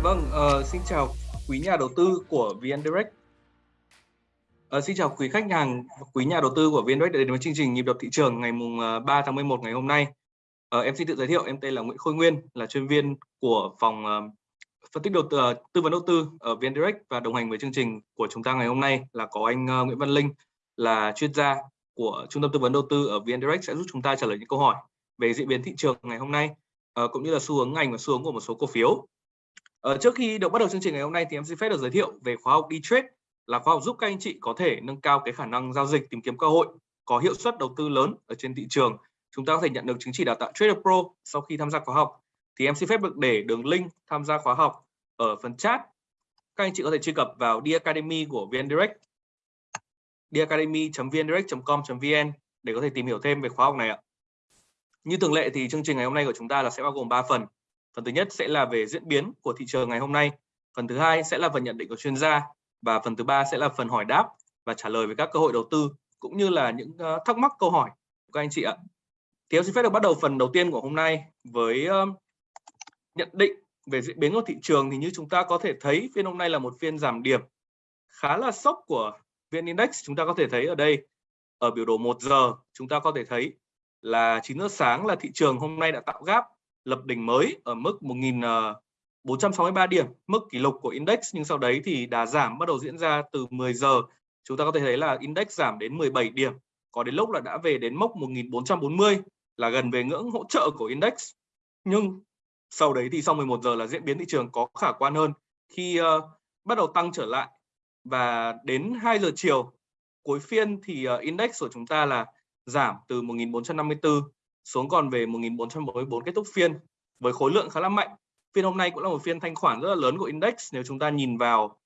Dạ vâng, uh, xin chào quý nhà đầu tư của VN Direct. Uh, xin chào quý khách hàng, quý nhà đầu tư của VN Direct đến với chương trình nhịp đập thị trường ngày mùng ờ, 3 tháng 11 ngày hôm nay. Uh, em xin tự giới thiệu, em tên là Nguyễn Khôi Nguyên, là chuyên viên của phòng uh, phân tích đầu tư, uh, tư vấn đầu tư ở VN Direct và đồng hành với chương trình của chúng ta ngày hôm nay là có anh uh, Nguyễn Văn Linh là chuyên gia của trung tâm tư vấn đầu tư ở VN Direct sẽ giúp chúng ta trả lời những câu hỏi về diễn biến thị trường ngày hôm nay uh, cũng như là xu hướng ngành và xu hướng của một số cổ phiếu. Ờ, trước khi được bắt đầu chương trình ngày hôm nay thì em xin phép được giới thiệu về khóa học đi trade là khóa học giúp các anh chị có thể nâng cao cái khả năng giao dịch tìm kiếm cơ hội có hiệu suất đầu tư lớn ở trên thị trường. Chúng ta có thể nhận được chứng chỉ đào tạo Trader Pro sau khi tham gia khóa học. Thì em xin phép được để đường link tham gia khóa học ở phần chat. Các anh chị có thể truy cập vào The Academy của VN Direct theacademy.vndirect.com.vn để có thể tìm hiểu thêm về khóa học này ạ. Như thường lệ thì chương trình ngày hôm nay của chúng ta là sẽ bao gồm 3 phần. Phần thứ nhất sẽ là về diễn biến của thị trường ngày hôm nay. Phần thứ hai sẽ là phần nhận định của chuyên gia và phần thứ ba sẽ là phần hỏi đáp và trả lời về các cơ hội đầu tư, cũng như là những ờ, thắc mắc, câu hỏi của các anh chị ạ. Thì em xin phép được bắt đầu phần đầu tiên của hôm nay với ờ, nhận định về diễn biến của thị trường thì như chúng ta có thể thấy, phiên hôm nay là một phiên giảm điểm khá là sốc của VN Index. Chúng ta có thể thấy ở đây, ở biểu đồ 1 giờ, chúng ta có thể thấy là 9 giờ sáng là thị trường hôm nay đã tạo gap lập đỉnh mới ở mức 1463 ờ, điểm, mức kỷ lục của index nhưng sau đấy thì đà giảm bắt đầu diễn ra từ 10 giờ. Chúng ta có thể thấy là index giảm đến 17 điểm, có đến lúc là đã về đến mốc 1440 là gần về ngưỡng hỗ trợ của index. Nhưng sau đấy thì sau 11 giờ là diễn biến thị trường có khả quan hơn khi uh, bắt đầu tăng trở lại và đến 2 giờ chiều cuối phiên thì uh, index của chúng ta là giảm từ 1454 xuống còn về 1444 kết thúc phiên với khối lượng khá là mạnh. Phiên hôm nay cũng là một phiên thanh khoản rất là lớn của index. Nếu chúng ta nhìn vào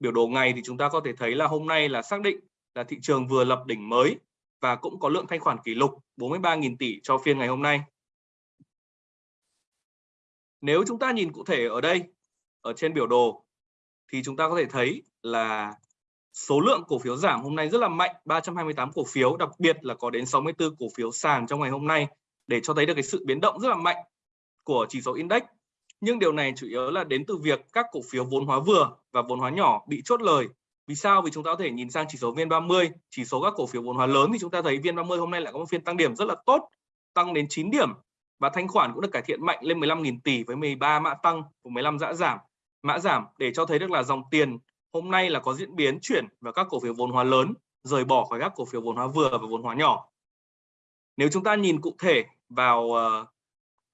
biểu đồ ngày thì chúng ta có thể thấy là hôm nay là xác định là thị trường vừa lập đỉnh mới và cũng có lượng thanh khoản kỷ lục 43.000 tỷ cho phiên ngày hôm nay. Nếu chúng ta nhìn cụ thể ở đây, ở trên biểu đồ, thì chúng ta có thể thấy là số lượng cổ phiếu giảm hôm nay rất là mạnh 328 cổ phiếu, đặc biệt là có đến 64 cổ phiếu sàn trong ngày hôm nay để cho thấy được cái sự biến động rất là mạnh của chỉ số index. Nhưng điều này chủ yếu là đến từ việc các cổ phiếu vốn hóa vừa và vốn hóa nhỏ bị chốt lời. Vì sao? Vì chúng ta có thể nhìn sang chỉ số VN30, chỉ số các cổ phiếu vốn hóa lớn thì chúng ta thấy VN30 hôm nay lại có một phiên tăng điểm rất là tốt, tăng đến 9 điểm và thanh khoản cũng được cải thiện mạnh lên 15.000 tỷ với 13 mã tăng và 15 mã giảm. Mã giảm để cho thấy được là dòng tiền hôm nay là có diễn biến chuyển vào các cổ phiếu vốn hóa lớn rời bỏ khỏi các cổ phiếu vốn hóa vừa và vốn hóa nhỏ. Nếu chúng ta nhìn cụ thể vào uh,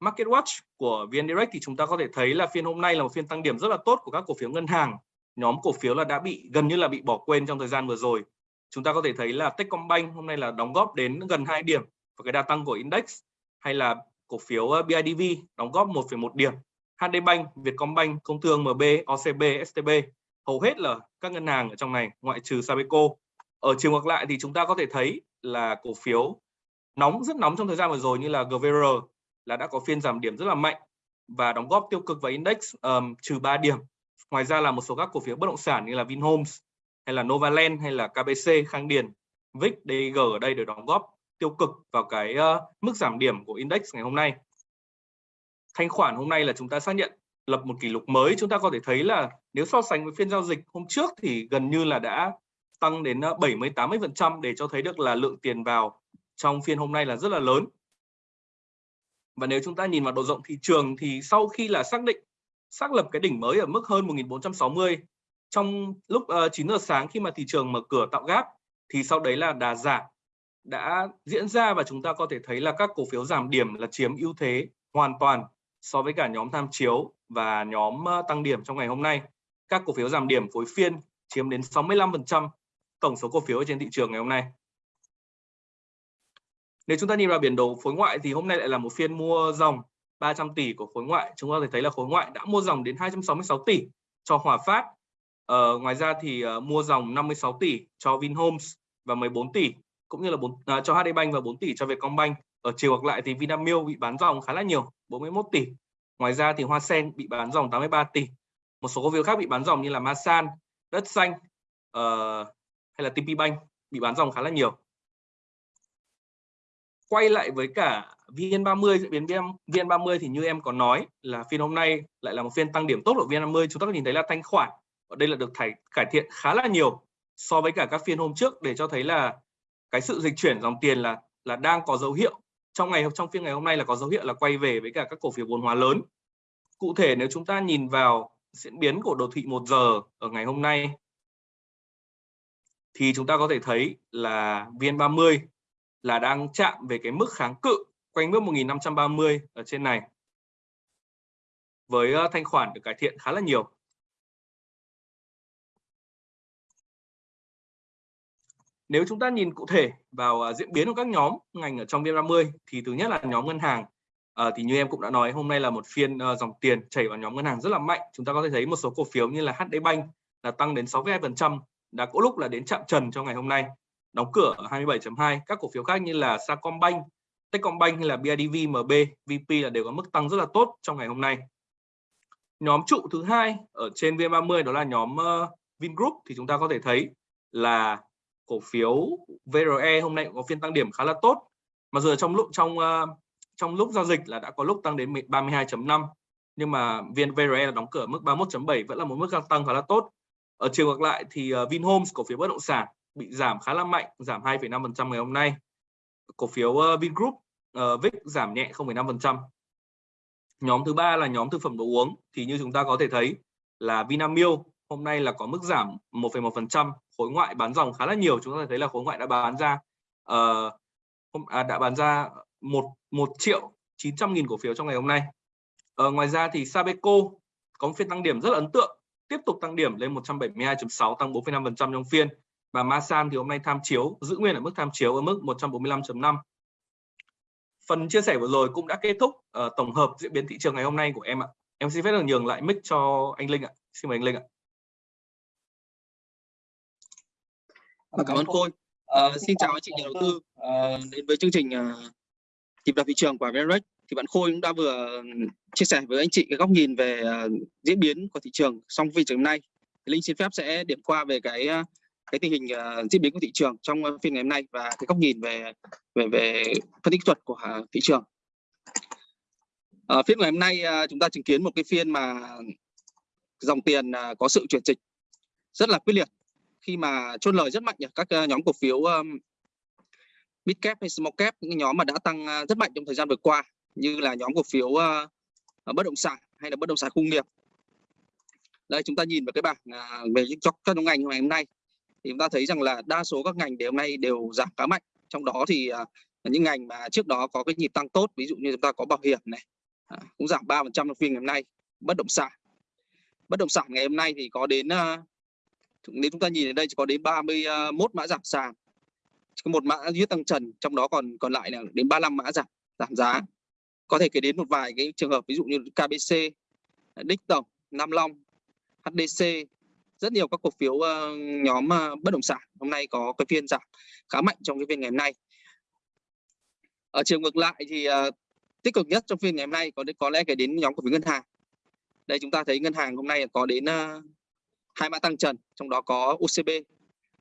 Market Watch của VN Direct thì chúng ta có thể thấy là phiên hôm nay là một phiên tăng điểm rất là tốt của các cổ phiếu ngân hàng. Nhóm cổ phiếu là đã bị gần như là bị bỏ quên trong thời gian vừa rồi. Chúng ta có thể thấy là Techcombank hôm nay là đóng góp đến gần 2 điểm và cái đà tăng của index hay là cổ phiếu ờ, BIDV đóng góp 1,1 điểm. Hdbank, Vietcombank, Công Thương, MB, OCB, STB hầu hết là các ngân hàng ở trong này ngoại trừ Sabeco. Ở chiều ngược lại thì chúng ta có thể thấy là cổ phiếu nóng rất nóng trong thời gian vừa rồi như là GVR là đã có phiên giảm điểm rất là mạnh và đóng góp tiêu cực vào index um, trừ 3 điểm. Ngoài ra là một số các cổ phiếu bất động sản như là Vinhomes hay là Novaland hay là KBC, Khang Điền, VIX, DG ở đây đều đóng góp tiêu cực vào cái uh, mức giảm điểm của index ngày hôm nay. Thanh khoản hôm nay là chúng ta xác nhận lập một kỷ lục mới chúng ta có thể thấy là nếu so sánh với phiên giao dịch hôm trước thì gần như là đã tăng đến ờ, 70 80 phần trăm để cho thấy được là lượng tiền vào trong phiên hôm nay là rất là lớn. Và nếu chúng ta nhìn vào độ rộng thị trường thì sau khi là xác định xác lập cái đỉnh mới ở mức hơn 1460 trong lúc ờ, uh, 9 giờ sáng khi mà thị trường mở cửa tạo gáp thì sau đấy là đà giảm đã diễn ra và chúng ta có thể thấy là các cổ phiếu giảm điểm là chiếm ưu thế hoàn toàn so với cả nhóm tham chiếu và nhóm ờ, tăng điểm trong ngày hôm nay. Các cổ phiếu giảm điểm phối phiên chiếm đến 65% tổng số cổ phiếu trên thị trường ngày hôm nay. Nếu chúng ta nhìn vào biển đồ phối ngoại thì hôm nay lại là một phiên mua dòng 300 tỷ của khối ngoại. Chúng ta có thể thấy là khối ngoại đã mua dòng đến 266 tỷ cho Hòa Phát. Ờ, ngoài ra thì uh, mua dòng 56 tỷ cho Vinhomes và 14 tỷ cũng như là 4, uh, à, cho HD Bank và 4 tỷ cho Vietcombank. Ở chiều ngược lại thì Vinamilk bị bán dòng khá là nhiều, 41 tỷ. Ngoài ra thì Hoa Sen bị bán dòng 83 tỷ. Một số cổ phiếu khác bị bán dòng như là Masan, Đất Xanh uh, hay là TP Bank bị bán dòng khá là nhiều. Quay lại với cả VN30 diễn biến VN30 thì như em có nói là phiên hôm nay lại là một phiên tăng điểm tốt của VN30 chúng ta có nhìn thấy là thanh khoản ở đây là được thải, cải thiện khá là nhiều so với cả các phiên hôm trước để cho thấy là cái sự dịch chuyển dòng tiền là là đang có dấu hiệu trong ngày trong phiên ngày hôm nay là có dấu hiệu là quay về với cả các cổ phiếu vốn hóa lớn. Cụ thể nếu chúng ta nhìn vào diễn biến của đồ thị 1 giờ ở ngày hôm nay, thì chúng ta có thể thấy là VN30 là đang chạm về cái mức kháng cự quanh mức 1530 ở trên này, với ờ, thanh khoản được cải thiện khá là nhiều. Nếu chúng ta nhìn cụ thể vào à, diễn biến của các nhóm ngành ở trong VN30 thì thứ nhất là nhóm ngân hàng À, thì như em cũng đã nói hôm nay là một phiên uh, dòng tiền chảy vào nhóm ngân hàng rất là mạnh. Chúng ta có thể thấy một số cổ phiếu như là HD Bank là tăng đến 62%, đã có lúc là đến chạm trần trong ngày hôm nay. Đóng cửa ở 27.2, các cổ phiếu khác như là Sacombank, Techcombank hay là BIDV, MB, VP là đều có mức tăng rất là tốt trong ngày hôm nay. Nhóm trụ thứ hai ở trên VN30 đó là nhóm uh, Vingroup thì chúng ta có thể thấy là cổ phiếu VRE hôm nay cũng có phiên tăng điểm khá là tốt. Mà dù trong lúc trong ờ, trong lúc giao dịch là đã có lúc tăng đến 32.5 nhưng mà viên VRE là đóng cửa mức 31.7 vẫn là một mức tăng khá là tốt. Ở chiều ngược lại thì ờ, Vinhomes cổ phiếu bất động sản bị giảm khá là mạnh giảm 2,5% ngày hôm nay. Cổ phiếu ờ, Vingroup uh, VIX giảm nhẹ 0,5% nhóm thứ ba là nhóm thực phẩm đồ uống. Thì như chúng ta có thể thấy là Vinamilk hôm nay là có mức giảm 1,1% khối ngoại bán dòng khá là nhiều chúng ta thấy là khối ngoại đã bán ra uh, à, đã bán ra một một triệu 900 nghìn cổ phiếu trong ngày hôm nay. Uh, ngoài ra thì Sabeco có một phiên tăng điểm rất là ấn tượng tiếp tục tăng điểm lên 172.6 tăng 4,5% trong phiên. Và Masan thì hôm nay tham chiếu giữ nguyên ở mức tham chiếu ở mức 145.5 phần chia sẻ vừa rồi cũng đã kết thúc uh, tổng hợp diễn biến thị trường ngày hôm nay của em ạ. Em xin phép được nhường lại mic cho anh Linh ạ. Xin mời anh Linh ạ. Ờ, cảm ơn Khôi. à, ờ, xin chào anh chị nhà đầu tư à, đến với chương trình tìm nhịp đập thị trường của VNREX. Thì bạn Khôi cũng đã vừa chia sẻ với anh chị cái góc nhìn về à, diễn biến của thị trường trong phiên trường hôm nay. Thì Linh xin phép sẽ điểm qua về cái cái tình hình à, diễn biến của thị trường trong phiên ngày hôm nay và cái góc nhìn về về về phân tích thuật của à, thị trường. à, phiên ngày hôm nay à, chúng ta chứng kiến một cái phiên mà dòng tiền à, có sự chuyển dịch rất là quyết liệt khi mà chốt lời rất mạnh ở các ờ, nhóm cổ phiếu um, mid cap hay small cap những nhóm mà đã tăng ờ, rất mạnh trong thời gian vừa qua như là nhóm cổ phiếu uh, bất động sản hay là bất động sản công nghiệp. Đây chúng ta nhìn vào cái bảng uh, về cho các nhóm ngành ngày hôm nay thì chúng ta thấy rằng là đa số các ngành đều hôm nay đều giảm khá mạnh. Trong đó thì uh, những ngành mà trước đó có cái nhịp tăng tốt ví dụ như chúng ta có bảo hiểm này uh, cũng giảm 3% trong phiên ngày hôm nay. Bất động sản. Bất động sản ngày hôm nay thì có đến uh, nếu chúng ta nhìn ở đây chỉ có đến 31 à, mã giảm sàn. Có một mã duy tăng trần trong đó còn còn lại là đến 35 mã giảm giảm giá. Có thể kể đến một vài cái trường hợp ví dụ như KBC Đích Tổng Nam Long HDC rất nhiều các cổ phiếu uh, nhóm uh, bất động sản hôm nay có cái phiên giảm khá mạnh trong cái phiên ngày hôm nay. Ở chiều ngược lại thì uh, tích cực nhất trong phiên ngày hôm nay có có lẽ kể đến nhóm cổ phiếu ngân hàng. Đây chúng ta thấy ngân hàng hôm nay có đến hai mã tăng trần trong đó có OCB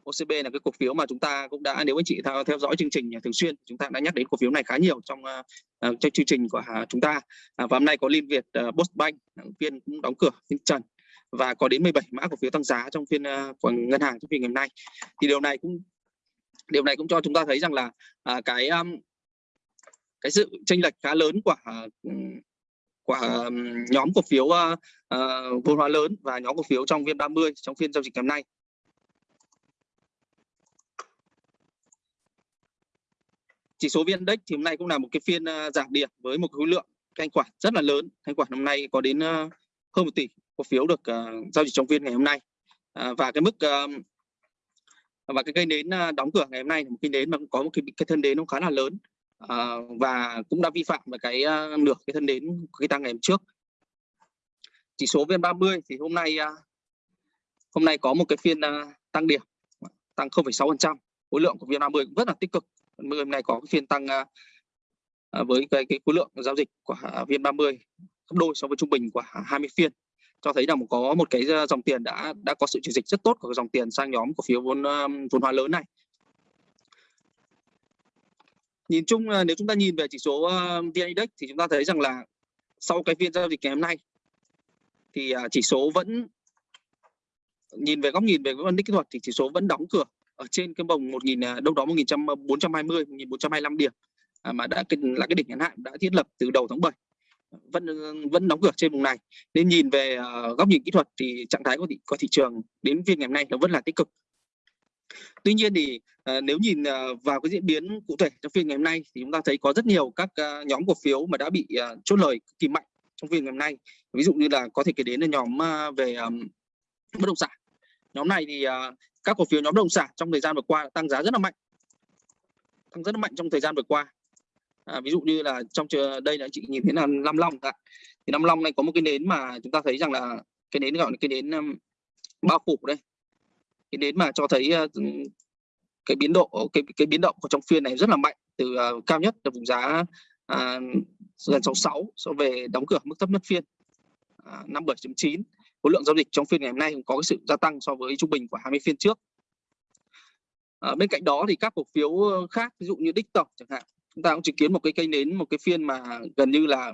OCB là cái cổ phiếu mà chúng ta cũng đã nếu anh chị theo, theo dõi chương trình à, thường xuyên chúng ta đã nhắc đến cổ phiếu này khá nhiều trong uh, trong chương trình của uh, chúng ta. Uh, và hôm nay có Liên Việt uh, Postbank phiên cũng đóng cửa phiên trần và có đến 17 mã cổ phiếu tăng giá trong phiên uh, của ngân hàng trong phiên ngày hôm nay. Thì điều này cũng điều này cũng cho chúng ta thấy rằng là uh, cái um, cái sự chênh lệch khá lớn của uh, quả ờ, nhóm cổ phiếu uh, uh, vốn hóa lớn và nhóm cổ phiếu trong viên 30 trong phiên giao dịch ngày hôm nay. Chỉ số VN Index thì hôm nay cũng là một cái phiên uh, giảm điểm với một khối lượng thanh khoản rất là lớn. Thanh khoản hôm nay có đến uh, hơn một tỷ cổ phiếu được uh, giao dịch trong phiên ngày hôm nay. Uh, và cái mức uh, và cái cây nến đóng cửa ngày hôm nay là một cây nến mà cũng có một cái, cái thân nến nó khá là lớn à, và cũng đã vi phạm vào cái uh, nửa cái thân đến cái tăng ngày hôm trước. Chỉ số VN30 thì hôm nay uh, hôm nay có một cái phiên uh, tăng điểm tăng 0,6% khối lượng của VN30 cũng rất là tích cực. Hôm nay có cái phiên tăng uh, với cái, cái khối lượng giao dịch của VN30 gấp đôi so với trung bình của 20 phiên. Cho thấy là có một cái dòng tiền đã đã có sự chuyển dịch rất tốt của dòng tiền sang nhóm cổ phiếu vốn vốn hóa lớn này nhìn chung là nếu chúng ta nhìn về chỉ số ờ, VN Index thì chúng ta thấy rằng là sau cái phiên giao dịch ngày hôm nay thì à, chỉ số vẫn nhìn về góc nhìn về phân tích kỹ thuật thì chỉ số vẫn đóng cửa ở trên cái vòng 1000 à, đâu đó 1420 1425 ờ, điểm à, mà đã là cái đỉnh ngắn hạn đã thiết lập từ đầu tháng 7 vẫn ờ, vẫn đóng cửa trên vùng này. Nên nhìn về góc nhìn kỹ thuật thì trạng thái của thị, của thị trường đến phiên ngày hôm nay nó vẫn là tích cực tuy nhiên thì ờ, nếu nhìn ờ, vào cái diễn biến cụ thể trong phiên ngày hôm nay thì chúng ta thấy có rất nhiều các ờ, nhóm cổ phiếu mà đã bị chốt lời cực kỳ mạnh trong phiên ngày hôm nay. Ví dụ như là có thể kể đến là nhóm về bất động sản. Nhóm này thì các cổ phiếu nhóm bất động sản trong thời gian vừa qua đã tăng giá rất là mạnh. Tăng rất là mạnh trong thời gian vừa qua. À, ví dụ như là trong đây là chị nhìn thấy là Nam Long ạ. Thì Nam Long này có một cái nến mà chúng ta thấy rằng là cái nến gọi là cái nến um, bao phủ đây cái nến mà cho thấy ờ, cái biến độ cái cái biến động của trong phiên này rất là mạnh từ uh, cao nhất là vùng giá uh, gần 66 so về đóng cửa mức thấp nhất phiên à, uh, 57.9 khối lượng giao dịch trong phiên ngày hôm nay cũng có cái sự gia tăng so với trung bình của 20 phiên trước. À, bên cạnh đó thì các cổ phiếu khác ví dụ như đích tổng chẳng hạn chúng ta cũng chứng kiến một cái cây nến một cái phiên mà gần như là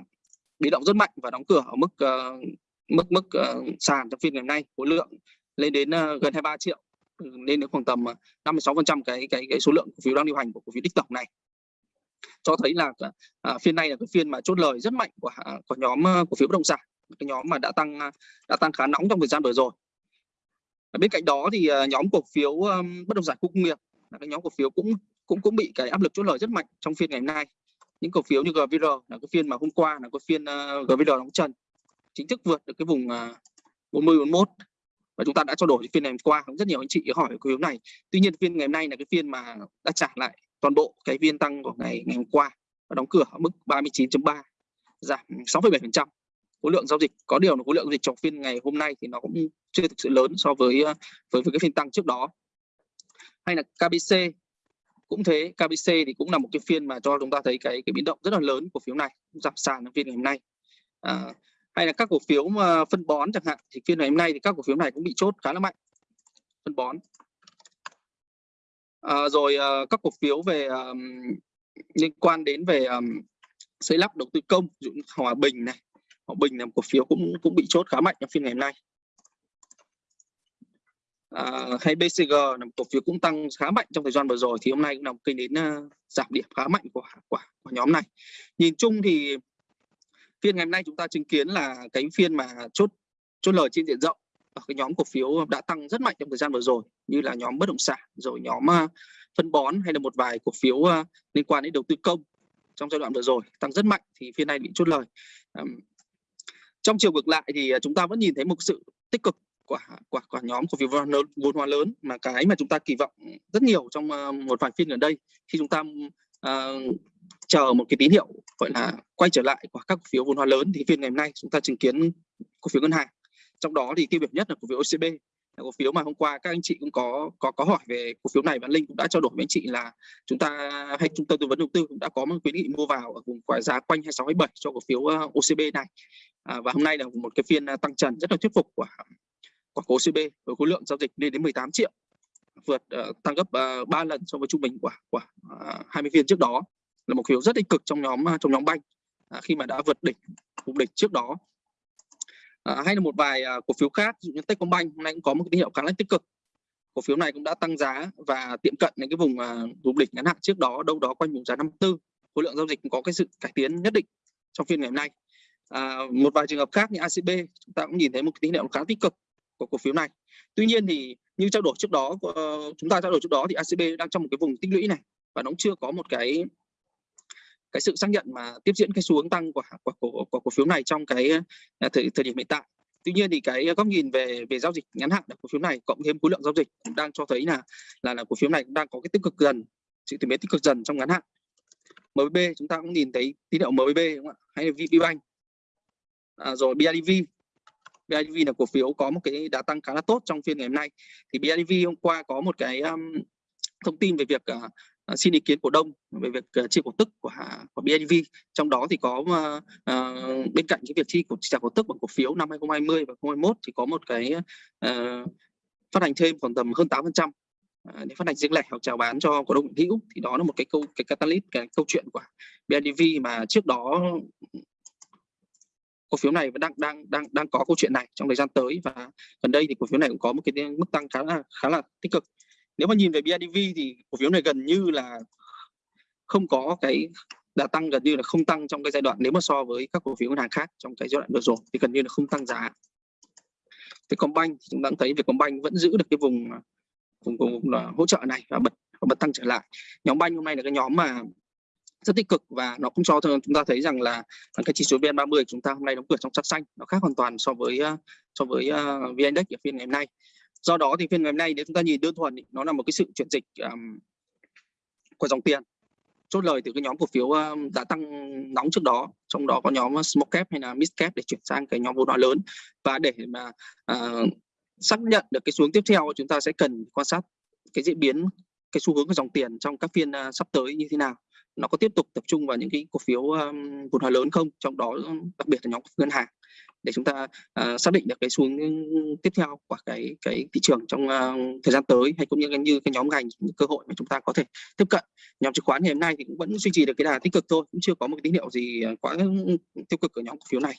biến động rất mạnh và đóng cửa ở mức uh, mức mức uh, sàn trong phiên ngày hôm nay. Khối lượng lên đến uh, gần 23 triệu lên đến khoảng tầm ờ, 56% cái cái cái số lượng cổ phiếu đang điều hành của cổ phiếu đích tổng này. Cho thấy là ờ, à, phiên này là cái phiên mà chốt lời rất mạnh của à, của nhóm ờ, cổ phiếu bất động sản cái nhóm mà đã tăng đã tăng khá nóng trong thời gian vừa rồi. Bên cạnh đó thì nhóm cổ phiếu bất động sản khu công nghiệp là cái nhóm cổ phiếu cũng cũng cũng bị cái áp lực chốt lời rất mạnh trong phiên ngày hôm nay. Những cổ phiếu như GVR là cái phiên mà hôm qua là cái phiên uh, GVR đóng trần chính thức vượt được cái vùng uh, 40 41 và chúng ta đã trao đổi phiên ngày hôm qua cũng rất nhiều anh chị hỏi cổ phiếu này. Tuy nhiên phiên ngày hôm nay là cái phiên mà đã trả lại toàn bộ cái phiên tăng của ngày ngày hôm qua và đóng cửa ở mức 39.3 giảm 6,7% khối lượng giao dịch có điều là khối lượng giao dịch trong phiên ngày hôm nay thì nó cũng chưa thực sự lớn so với ờ, với, với cái phiên tăng trước đó. Hay là KBC cũng thế KBC thì cũng là một cái phiên mà cho chúng ta thấy cái cái biến động rất là lớn của phiếu này giảm sàn trong phiên ngày hôm nay. À, hay là các cổ phiếu mà phân bón chẳng hạn thì phiên ngày hôm nay thì các cổ phiếu này cũng bị chốt khá là mạnh. Phân bón. À, rồi à, các cổ phiếu về um, liên quan đến về um, xây lắp đầu tư công ví dụ như Hòa Bình này. Hòa Bình là một cổ phiếu cũng cũng bị chốt khá mạnh trong phiên ngày hôm nay. À, hay BCG là một cổ phiếu cũng tăng khá mạnh trong thời gian vừa rồi thì hôm nay cũng là một kênh đến uh, giảm điểm khá mạnh của, của của nhóm này. Nhìn chung thì phiên ngày hôm nay chúng ta chứng kiến là cái phiên mà chốt chốt lời trên diện rộng ở cái nhóm cổ phiếu đã tăng rất mạnh trong thời gian vừa rồi như là nhóm bất động sản rồi nhóm à, phân bón hay là một vài cổ phiếu à, liên quan đến đầu tư công trong giai đoạn vừa rồi tăng rất mạnh thì phiên này bị chốt lời. Trong chiều ngược lại thì à, chúng ta vẫn nhìn thấy một sự tích cực của của, của nhóm cổ phiếu vốn hóa lớn mà cái mà chúng ta kỳ vọng rất nhiều trong một vài phiên gần đây khi chúng ta uh, chờ một cái tín hiệu gọi là quay trở lại của các cổ phiếu vốn hóa lớn thì phiên ngày hôm nay chúng ta chứng kiến cổ phiếu ngân hàng. Trong đó thì tiêu biểu nhất là cổ phiếu OCB là cổ phiếu mà hôm qua các anh chị cũng có có có hỏi về cổ phiếu này và linh cũng đã trao đổi với anh chị là chúng ta hay trung tâm tư vấn đầu tư cũng đã có một quyết nghị mua vào ở vùng giá quanh 26 27 cho cổ phiếu ờ, OCB này. À, và hôm nay là một cái phiên ờ, tăng trần rất là thuyết phục của của cổ với khối lượng giao dịch lên đến 18 triệu vượt uh, tăng gấp uh, 3 lần so với trung bình của của uh, 20 phiên trước đó là một phiếu rất tích cực trong nhóm à, trong nhóm banh à, khi mà đã vượt đỉnh vùng đỉnh trước đó. À, hay là một vài à, cổ phiếu khác ví dụ như Techcombank hôm nay cũng có một tín hiệu khá là tích cực. Cổ phiếu này cũng đã tăng giá và tiệm cận đến cái vùng à, vùng đỉnh ngắn hạn trước đó đâu đó quanh vùng giá 54 khối lượng giao dịch cũng có cái sự cải tiến nhất định trong phiên ngày hôm nay. À, một vài trường hợp khác như ACB chúng ta cũng nhìn thấy một tín hiệu khá tích cực của cổ phiếu này. Tuy nhiên thì như trao đổi trước đó ờ, chúng ta trao đổi trước đó thì ACB đang trong một cái vùng tích lũy này và nó cũng chưa có một cái cái sự xác nhận mà tiếp diễn cái xu hướng tăng của của, cổ của cổ phiếu này trong cái à, thời, thời điểm hiện tại. Tuy nhiên thì cái góc nhìn về về giao dịch ngắn hạn của cổ phiếu này cộng thêm khối lượng giao dịch cũng đang cho thấy là là là cổ phiếu này cũng đang có cái tích cực dần sự chuyển biến tích cực dần trong ngắn hạn. MBB chúng ta cũng nhìn thấy tín hiệu MBB đúng không ạ? Hay là VPBank à, rồi BIDV BIDV là cổ phiếu có một cái đã tăng khá là tốt trong phiên ngày hôm nay. Thì BIDV hôm qua có một cái um, thông tin về việc uh, Ờ, xin ý kiến cổ đông về việc ờ, chia cổ tức của của BIDV trong đó thì có uh, bên cạnh cái việc chi cổ trả cổ tức bằng cổ phiếu năm 2020 và 2021 thì có một cái uh, phát hành thêm khoảng tầm hơn 8% trăm. Để phát hành riêng lẻ hoặc chào bán cho cổ đông hiện hữu thì đó là một cái câu cái catalyst cái câu chuyện của BIDV mà trước đó cổ phiếu này vẫn đang đang đang đang có câu chuyện này trong thời gian tới và gần đây thì cổ phiếu này cũng có một cái mức tăng khá là khá là tích cực nếu mà nhìn về BIDV thì cổ phiếu này gần như là không có cái đã tăng gần như là không tăng trong cái giai đoạn nếu mà so với các cổ phiếu ngân hàng khác trong cái giai đoạn vừa rồi thì gần như là không tăng giá. Vietcombank thì chúng ta cũng thấy Vietcombank vẫn giữ được cái vùng vùng, vùng, vùng là hỗ trợ này và bật và bật tăng trở lại. Nhóm banh hôm nay là cái nhóm mà rất tích cực và nó cũng cho chúng ta thấy rằng là cái chỉ số VN30 chúng ta hôm nay đóng cửa trong sắc xanh nó khác hoàn toàn so với ờ, so với ờ, uh, VN Index ở phiên ngày hôm nay do đó thì phiên ngày hôm nay nếu chúng ta nhìn đơn thuần nó là một cái sự chuyển dịch um, của dòng tiền. Chốt lời từ cái nhóm cổ phiếu đã tăng nóng trước đó trong đó có nhóm small cap hay là mid cap để chuyển sang cái nhóm vốn hóa lớn. Và để mà uh, xác nhận được cái xuống tiếp theo chúng ta sẽ cần quan sát cái diễn biến cái xu hướng của dòng tiền trong các phiên uh, sắp tới như thế nào nó có tiếp tục tập trung vào những cái cổ phiếu um, vốn hóa lớn không? Trong đó um, đặc biệt là nhóm ngân hàng. Để chúng ta uh, xác định được cái xuống ừ, tiếp theo của cái cái thị trường trong uh, thời gian tới hay cũng như như cái nhóm ngành những cơ hội mà chúng ta có thể tiếp cận. Nhóm chứng khoán ngày hôm nay thì cũng vẫn duy trì được cái đà tích cực thôi cũng chưa có một cái tín hiệu gì ờ, quá ừ, tiêu cực ở nhóm cổ phiếu này.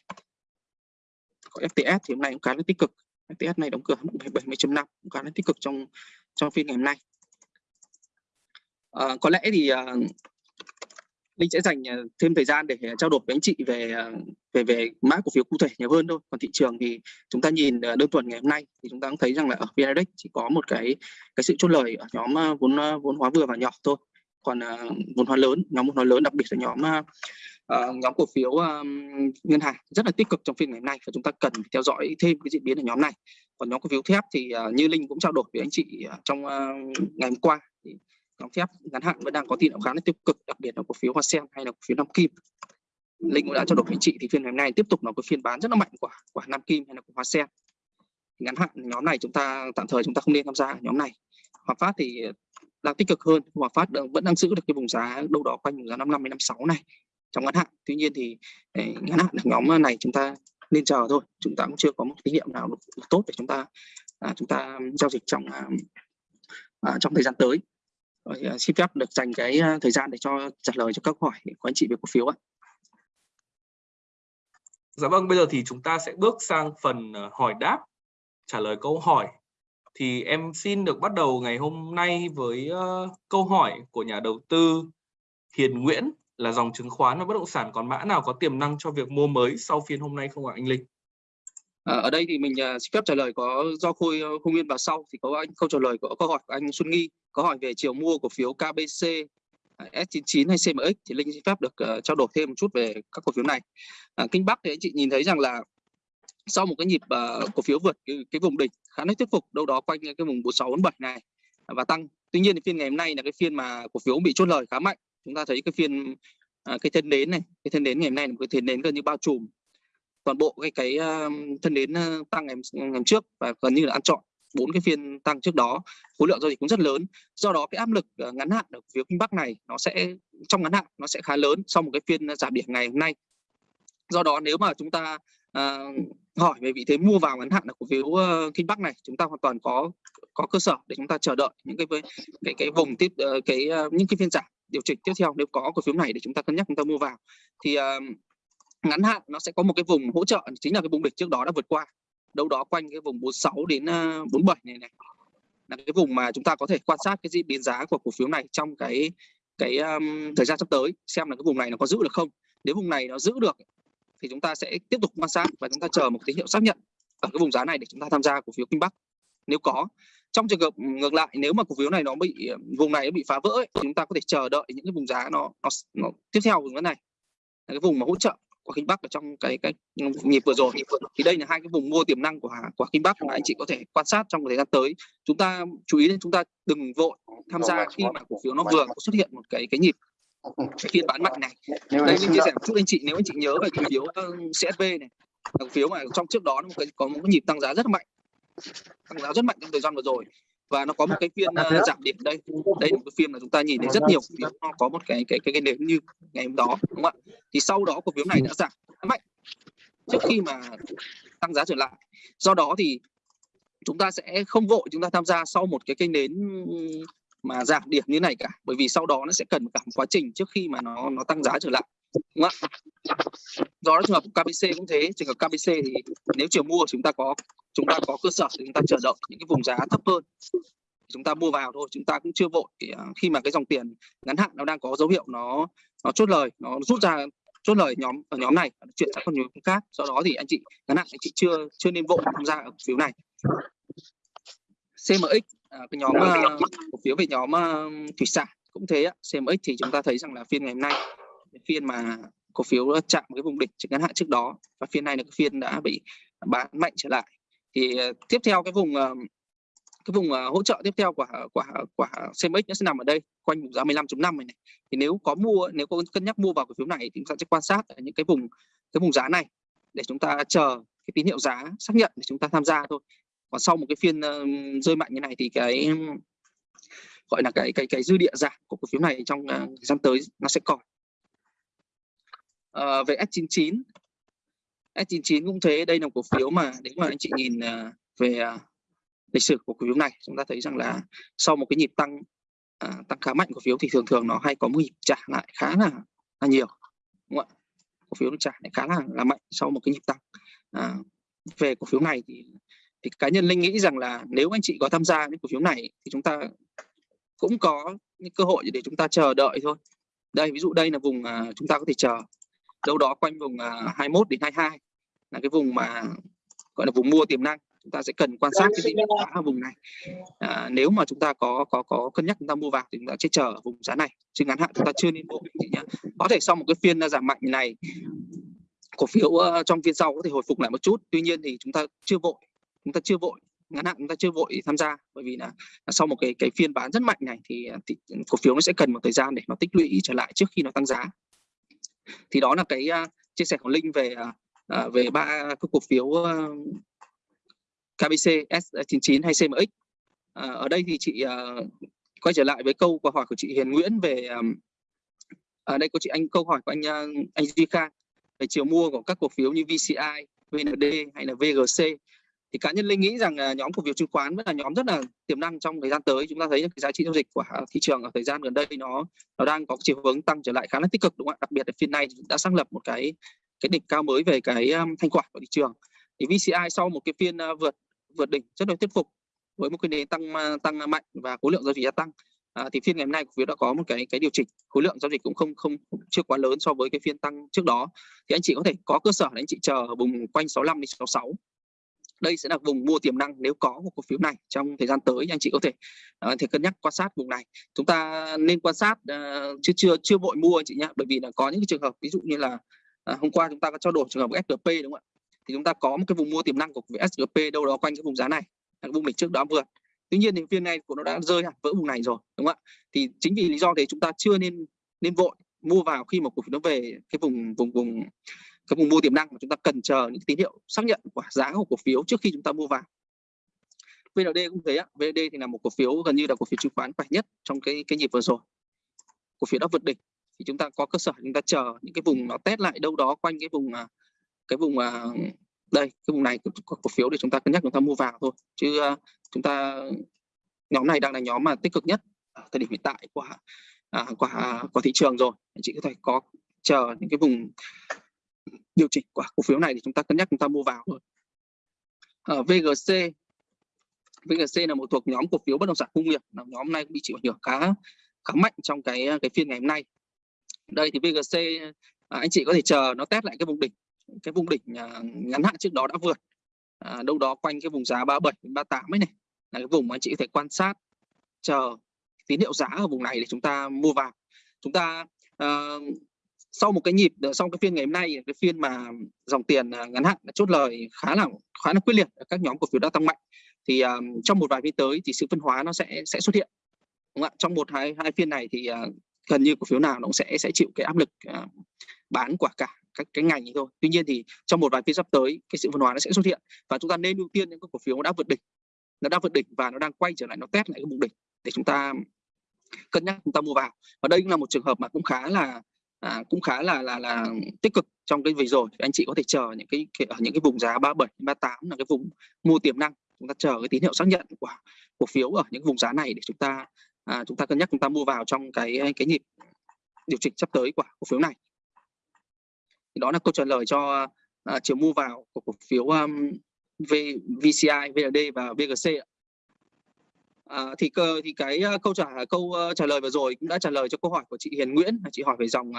Có FTS thì hôm nay cũng khá là tích cực. FTS này đóng cửa 70.5 cũng khá là tích cực trong trong phiên ngày hôm nay. À, có lẽ thì uh, Linh sẽ dành ờ, thêm thời gian để ờ, trao đổi với anh chị về ờ, về về mã cổ phiếu cụ thể nhiều hơn thôi. Còn thị trường thì chúng ta nhìn đơn tuần ngày hôm nay thì chúng ta cũng thấy rằng là ở VN Index chỉ có một cái cái sự chốt lời ở nhóm vốn vốn hóa vừa và nhỏ thôi. Còn vốn hóa lớn, nhóm vốn hóa lớn đặc biệt là nhóm uh, nhóm cổ phiếu ngân hàng rất là tích cực trong phiên ngày hôm nay và chúng ta cần theo dõi thêm cái diễn biến ở nhóm này. Còn nhóm cổ phiếu thép thì uh, như Linh cũng trao đổi với anh chị uh, trong uh, ngày hôm qua thì nhóm thép ngắn hạn vẫn đang có tín hiệu khá là tiêu cực đặc biệt là cổ phiếu hoa sen hay là cổ phiếu nam kim. Linh cũng đã trao đổi với chị thì phiên ngày hôm nay tiếp tục là cái phiên bán rất là mạnh của của nam kim hay là của hoa sen ngắn hạn nhóm này chúng ta tạm thời chúng ta không nên tham gia nhóm này. Hòa phát thì đang tích cực hơn hòa phát vẫn đang giữ được cái vùng giá đâu đó quanh vùng giá 55 56 này trong ngắn hạn. Tuy nhiên thì ờ, ngắn hạn nhóm này chúng ta nên chờ thôi chúng ta cũng chưa có một tín hiệu nào tốt để chúng ta à, chúng ta giao dịch trong à, à, trong thời gian tới xin phép được dành cái uh, thời gian để cho trả lời cho các hỏi của anh chị về cổ phiếu ạ. Dạ vâng, bây giờ thì chúng ta sẽ bước sang phần uh, hỏi đáp, trả lời câu hỏi. Thì em xin được bắt đầu ngày hôm nay với uh, câu hỏi của nhà đầu tư Hiền Nguyễn là dòng chứng khoán và bất động sản còn mã nào có tiềm năng cho việc mua mới sau phiên hôm nay không ạ anh Linh? À, ở đây thì mình uh, xin phép trả lời có do Khôi uh, Khôi Nguyên vào sau thì có anh câu trả lời của câu hỏi của anh Xuân Nghi có hỏi về chiều mua cổ phiếu KBC à, S99 hay CMX thì Linh xin phép được uh, trao đổi thêm một chút về các cổ phiếu này. Uh, Kinh Bắc thì anh chị nhìn thấy rằng là sau một cái nhịp uh, cổ phiếu vượt cái, cái vùng đỉnh khá là thuyết phục đâu đó quanh cái vùng 46 47 này à, và tăng. Tuy nhiên thì phiên ngày hôm nay là cái phiên mà cổ phiếu bị chốt lời khá mạnh. Chúng ta thấy cái phiên uh, cái thân nến này, cái thân nến ngày hôm nay là một cái thân nến gần như bao trùm toàn bộ cái cái uh, thân nến uh, tăng ngày, ngày trước và gần như là ăn trọn bốn cái phiên tăng trước đó khối lượng giao dịch cũng rất lớn. Do đó cái áp lực ờ, ngắn hạn ở phía kinh bắc này nó sẽ trong ngắn hạn nó sẽ khá lớn sau một cái phiên ờ, giảm điểm ngày hôm nay. Do đó nếu mà chúng ta uh, hỏi về vị thế mua vào ngắn hạn ở cổ phiếu uh, kinh bắc này chúng ta hoàn toàn có có cơ sở để chúng ta chờ đợi những cái cái cái vùng tiếp uh, cái uh, những cái phiên giảm điều chỉnh tiếp theo. Nếu có cổ phiếu này để chúng ta cân nhắc chúng ta mua vào thì uh, ngắn hạn nó sẽ có một cái vùng hỗ trợ chính là cái vùng địch trước đó đã vượt qua đâu đó quanh cái vùng 46 đến à, 47 này này. Là cái vùng mà chúng ta có thể quan sát cái diễn biến giá của cổ phiếu này trong cái cái um, thời gian sắp tới xem là cái vùng này nó có giữ được không. Nếu vùng này nó giữ được thì chúng ta sẽ tiếp tục quan sát và chúng ta chờ một tín hiệu xác nhận ở cái vùng giá này để chúng ta tham gia cổ phiếu kinh bắc. Nếu có trong trường hợp ngược lại nếu mà cổ phiếu này nó bị vùng này nó bị phá vỡ ấy, thì chúng ta có thể chờ đợi những cái vùng giá nó nó, nó tiếp theo vùng giá này. Là cái vùng mà hỗ trợ của Kinh Bắc ở trong cái cái nhịp vừa rồi. Thì đây là hai cái vùng mua tiềm năng của của Kinh Bắc mà anh chị có thể quan sát trong thời gian tới. Chúng ta chú ý đến chúng ta đừng vội tham gia khi mà cổ phiếu nó vừa có xuất hiện một cái cái nhịp cái phiên bán mạnh này. Đây mình chia sẻ một chút anh chị nếu anh chị nhớ về cổ phiếu CSV này cổ phiếu mà trong trước đó nó có một cái nhịp tăng giá rất mạnh. Tăng giá rất mạnh trong thời gian vừa rồi và nó có một cái phiên uh, giảm điểm đây. Đây là một cái phiên mà chúng ta nhìn thấy rất nhiều phiếu nó có một cái cái cái, cái nến như ngày hôm đó đúng không ạ? Thì sau đó cổ phiếu này đã giảm mạnh trước khi mà tăng giá trở lại. Do đó thì chúng ta sẽ không vội chúng ta tham gia sau một cái kênh nến mà giảm điểm như này cả bởi vì sau đó nó sẽ cần cả một quá trình trước khi mà nó nó tăng giá trở lại đúng không do đó trường hợp KBC cũng thế, trường hợp KBC thì nếu chiều mua chúng ta có, chúng ta có cơ sở thì chúng ta chờ đợi những cái vùng giá thấp hơn. Chúng ta mua vào thôi, chúng ta cũng chưa vội. À, khi mà cái dòng tiền ngắn hạn nó đang có dấu hiệu nó nó chốt lời, nó rút ra chốt lời nhóm, ở nhóm này chuyển sang con nhóm khác. Do đó thì anh chị ngắn hạn, anh chị chưa chưa nên vội tham gia ở phiếu này. CMX à, cái nhóm à, cổ phiếu về nhóm thủy sản cũng thế. CMX thì chúng ta thấy rằng là phiên ngày hôm nay phiên mà cổ phiếu chạm cái vùng đỉnh trên ngắn hạn trước đó và phiên này là cái phiên đã bị bán mạnh trở lại. Thì uh, tiếp theo cái vùng uh, cái vùng uh, hỗ trợ tiếp theo của của của CMX nó sẽ nằm ở đây quanh vùng giá 15.5 này, này. Thì nếu có mua nếu có cân nhắc mua vào cổ phiếu này thì chúng ta sẽ quan sát ở những cái vùng cái vùng giá này để chúng ta chờ cái tín hiệu giá xác nhận để chúng ta tham gia thôi. Còn sau một cái phiên uh, rơi mạnh như này thì cái gọi là cái cái cái dư địa giảm của cổ phiếu này trong uh, thời gian tới nó sẽ còn. Ờ, về S99 S99 cũng thế đây là cổ phiếu mà nếu mà anh chị nhìn ờ, về ờ, lịch sử của cổ phiếu này chúng ta thấy rằng là sau một cái nhịp tăng tăng khá mạnh cổ phiếu thì thường thường nó hay có một nhịp trả lại khá là, là nhiều đúng không ạ? Cổ phiếu nó trả lại khá là, là mạnh sau một cái nhịp tăng. À, về cổ phiếu này thì thì cá nhân linh nghĩ rằng là nếu anh chị có tham gia những cổ phiếu này thì chúng ta cũng có những cơ hội để chúng ta chờ đợi thôi. Đây ví dụ đây là vùng chúng ta có thể chờ đâu đó quanh vùng à, 21 đến 22 là cái vùng mà gọi là vùng mua tiềm năng. Chúng ta sẽ cần quan sát cái định giá ở vùng này. À, nếu mà chúng ta có có có cân nhắc chúng ta mua vào thì chúng ta sẽ chờ ở vùng giá này. Chứ ngắn hạn chúng ta chưa nên mua nhé có thể sau một cái phiên giảm mạnh này cổ phiếu ờ, trong phiên sau có thể hồi phục lại một chút. Tuy nhiên thì chúng ta chưa vội. Chúng ta chưa vội. Ngắn hạn chúng ta chưa vội tham gia. Bởi vì là, là sau một cái cái phiên bán rất mạnh này thì, à, thì cổ phiếu nó sẽ cần một thời gian để nó tích lũy trở lại trước khi nó tăng giá thì đó là cái uh, chia sẻ của linh về uh, về ba cái cổ phiếu uh, KBC S99 hay CMX uh, ở đây thì chị uh, quay trở lại với câu hỏi của chị Hiền Nguyễn về um, ở đây có chị anh câu hỏi của anh uh, anh Duy Khang về chiều mua của các cổ phiếu như VCI, VND hay là VGC thì cá nhân linh nghĩ rằng à, nhóm cổ phiếu chứng khoán vẫn là nhóm rất là tiềm năng trong thời gian tới. Chúng ta thấy cái giá trị giao dịch của thị trường ở thời gian gần đây nó nó đang có chiều hướng tăng trở lại khá là tích cực đúng không ạ? Đặc biệt là phiên này đã xác lập một cái cái đỉnh cao mới về cái um, thanh khoản của thị trường. Thì VCI sau một cái phiên uh, vượt vượt đỉnh rất là thuyết phục với một cái nền tăng à, tăng mạnh và khối lượng giao dịch gia tăng. À, thì phiên ngày hôm nay cổ phiếu đã có một cái cái điều chỉnh khối lượng giao dịch cũng không không chưa quá lớn so với cái phiên tăng trước đó. Thì anh chị có thể có cơ sở để anh chị chờ ở vùng quanh 65 đến 66 đây sẽ là vùng mua tiềm năng nếu có một cổ phiếu này trong thời gian tới anh chị có thể uh, thể cân nhắc quan sát vùng này. Chúng ta nên quan sát ờ, uh, chưa chưa chưa vội mua anh chị nhé bởi vì là có những cái trường hợp ví dụ như là uh, hôm qua chúng ta có trao đổi trường hợp SGP đúng không ạ? Thì chúng ta có một cái vùng mua tiềm năng của SGP đâu đó quanh cái vùng giá này cái vùng đỉnh trước đó vượt tuy nhiên thì phiên này của nó đã rơi hẳn vỡ vùng này rồi đúng không ạ? Thì chính vì lý do thế chúng ta chưa nên nên vội mua vào khi mà cổ phiếu nó về cái vùng vùng vùng cái vùng mua tiềm năng mà chúng ta cần chờ những tín hiệu xác nhận của giá của cổ phiếu trước khi chúng ta mua vào. VND cũng thế ạ. VND thì là một cổ phiếu gần như là cổ phiếu chứng khoán mạnh nhất trong cái cái nhịp vừa rồi. Cổ phiếu đã vượt đỉnh thì chúng ta có cơ sở chúng ta chờ những cái vùng nó test lại đâu đó quanh cái vùng à, cái vùng à, đây cái vùng này của cổ phiếu để chúng ta cân nhắc chúng ta mua vào thôi. Chứ à, chúng ta nhóm này đang là nhóm mà tích cực nhất ở thời điểm hiện tại của à, của của thị trường rồi. Anh chị có thể có chờ những cái vùng điều chỉnh của cổ phiếu này thì chúng ta cân nhắc chúng ta mua vào thôi. Ờ, ở VGC VGC là một thuộc nhóm cổ phiếu bất động sản công nghiệp. Là nhóm này cũng bị chịu ảnh hưởng khá khá mạnh trong cái cái phiên ngày hôm nay. Đây thì VGC à, anh chị có thể chờ nó test lại cái vùng đỉnh cái vùng đỉnh à, ngắn hạn trước đó đã vượt. À, đâu đó quanh cái vùng giá 37 đến 38 ấy này. Là cái vùng mà anh chị có thể quan sát chờ tín hiệu giá ở vùng này để chúng ta mua vào. Chúng ta à, sau một cái nhịp ờ, sau cái phiên ngày hôm nay cái phiên mà dòng tiền ờ, ngắn hạn chốt lời khá là khá là quyết liệt các nhóm cổ phiếu đã tăng mạnh thì um, trong một vài phiên tới thì sự phân hóa nó sẽ sẽ xuất hiện đúng không ạ? Trong một hai hai phiên này thì uh, gần như cổ phiếu nào nó cũng sẽ sẽ chịu cái áp lực uh, bán quả cả các cái ngành thôi. Tuy nhiên thì trong một vài phiên sắp tới cái sự phân hóa nó sẽ xuất hiện và chúng ta nên ưu tiên những cái cổ phiếu đã vượt đỉnh nó đã vượt đỉnh và nó đang quay trở lại nó test lại cái vùng đỉnh để chúng ta cân nhắc chúng ta mua vào. Và đây cũng là một trường hợp mà cũng khá là à, cũng khá là là là tích cực trong cái vừa rồi. Anh chị có thể chờ những cái ở à, những cái vùng giá 37 38 là cái vùng mua tiềm năng. Chúng ta chờ cái tín hiệu xác nhận của cổ phiếu ở những vùng giá này để chúng ta à, chúng ta cân nhắc chúng ta mua vào trong cái cái nhịp điều chỉnh sắp tới của cổ phiếu này. Thì đó là câu trả lời cho à, chiều mua vào của cổ phiếu um, v, VCI, VLD và VGC ạ. À, thì cơ thì cái uh, câu trả câu uh, trả lời vừa rồi cũng đã trả lời cho câu hỏi của chị Hiền Nguyễn. Chị hỏi về dòng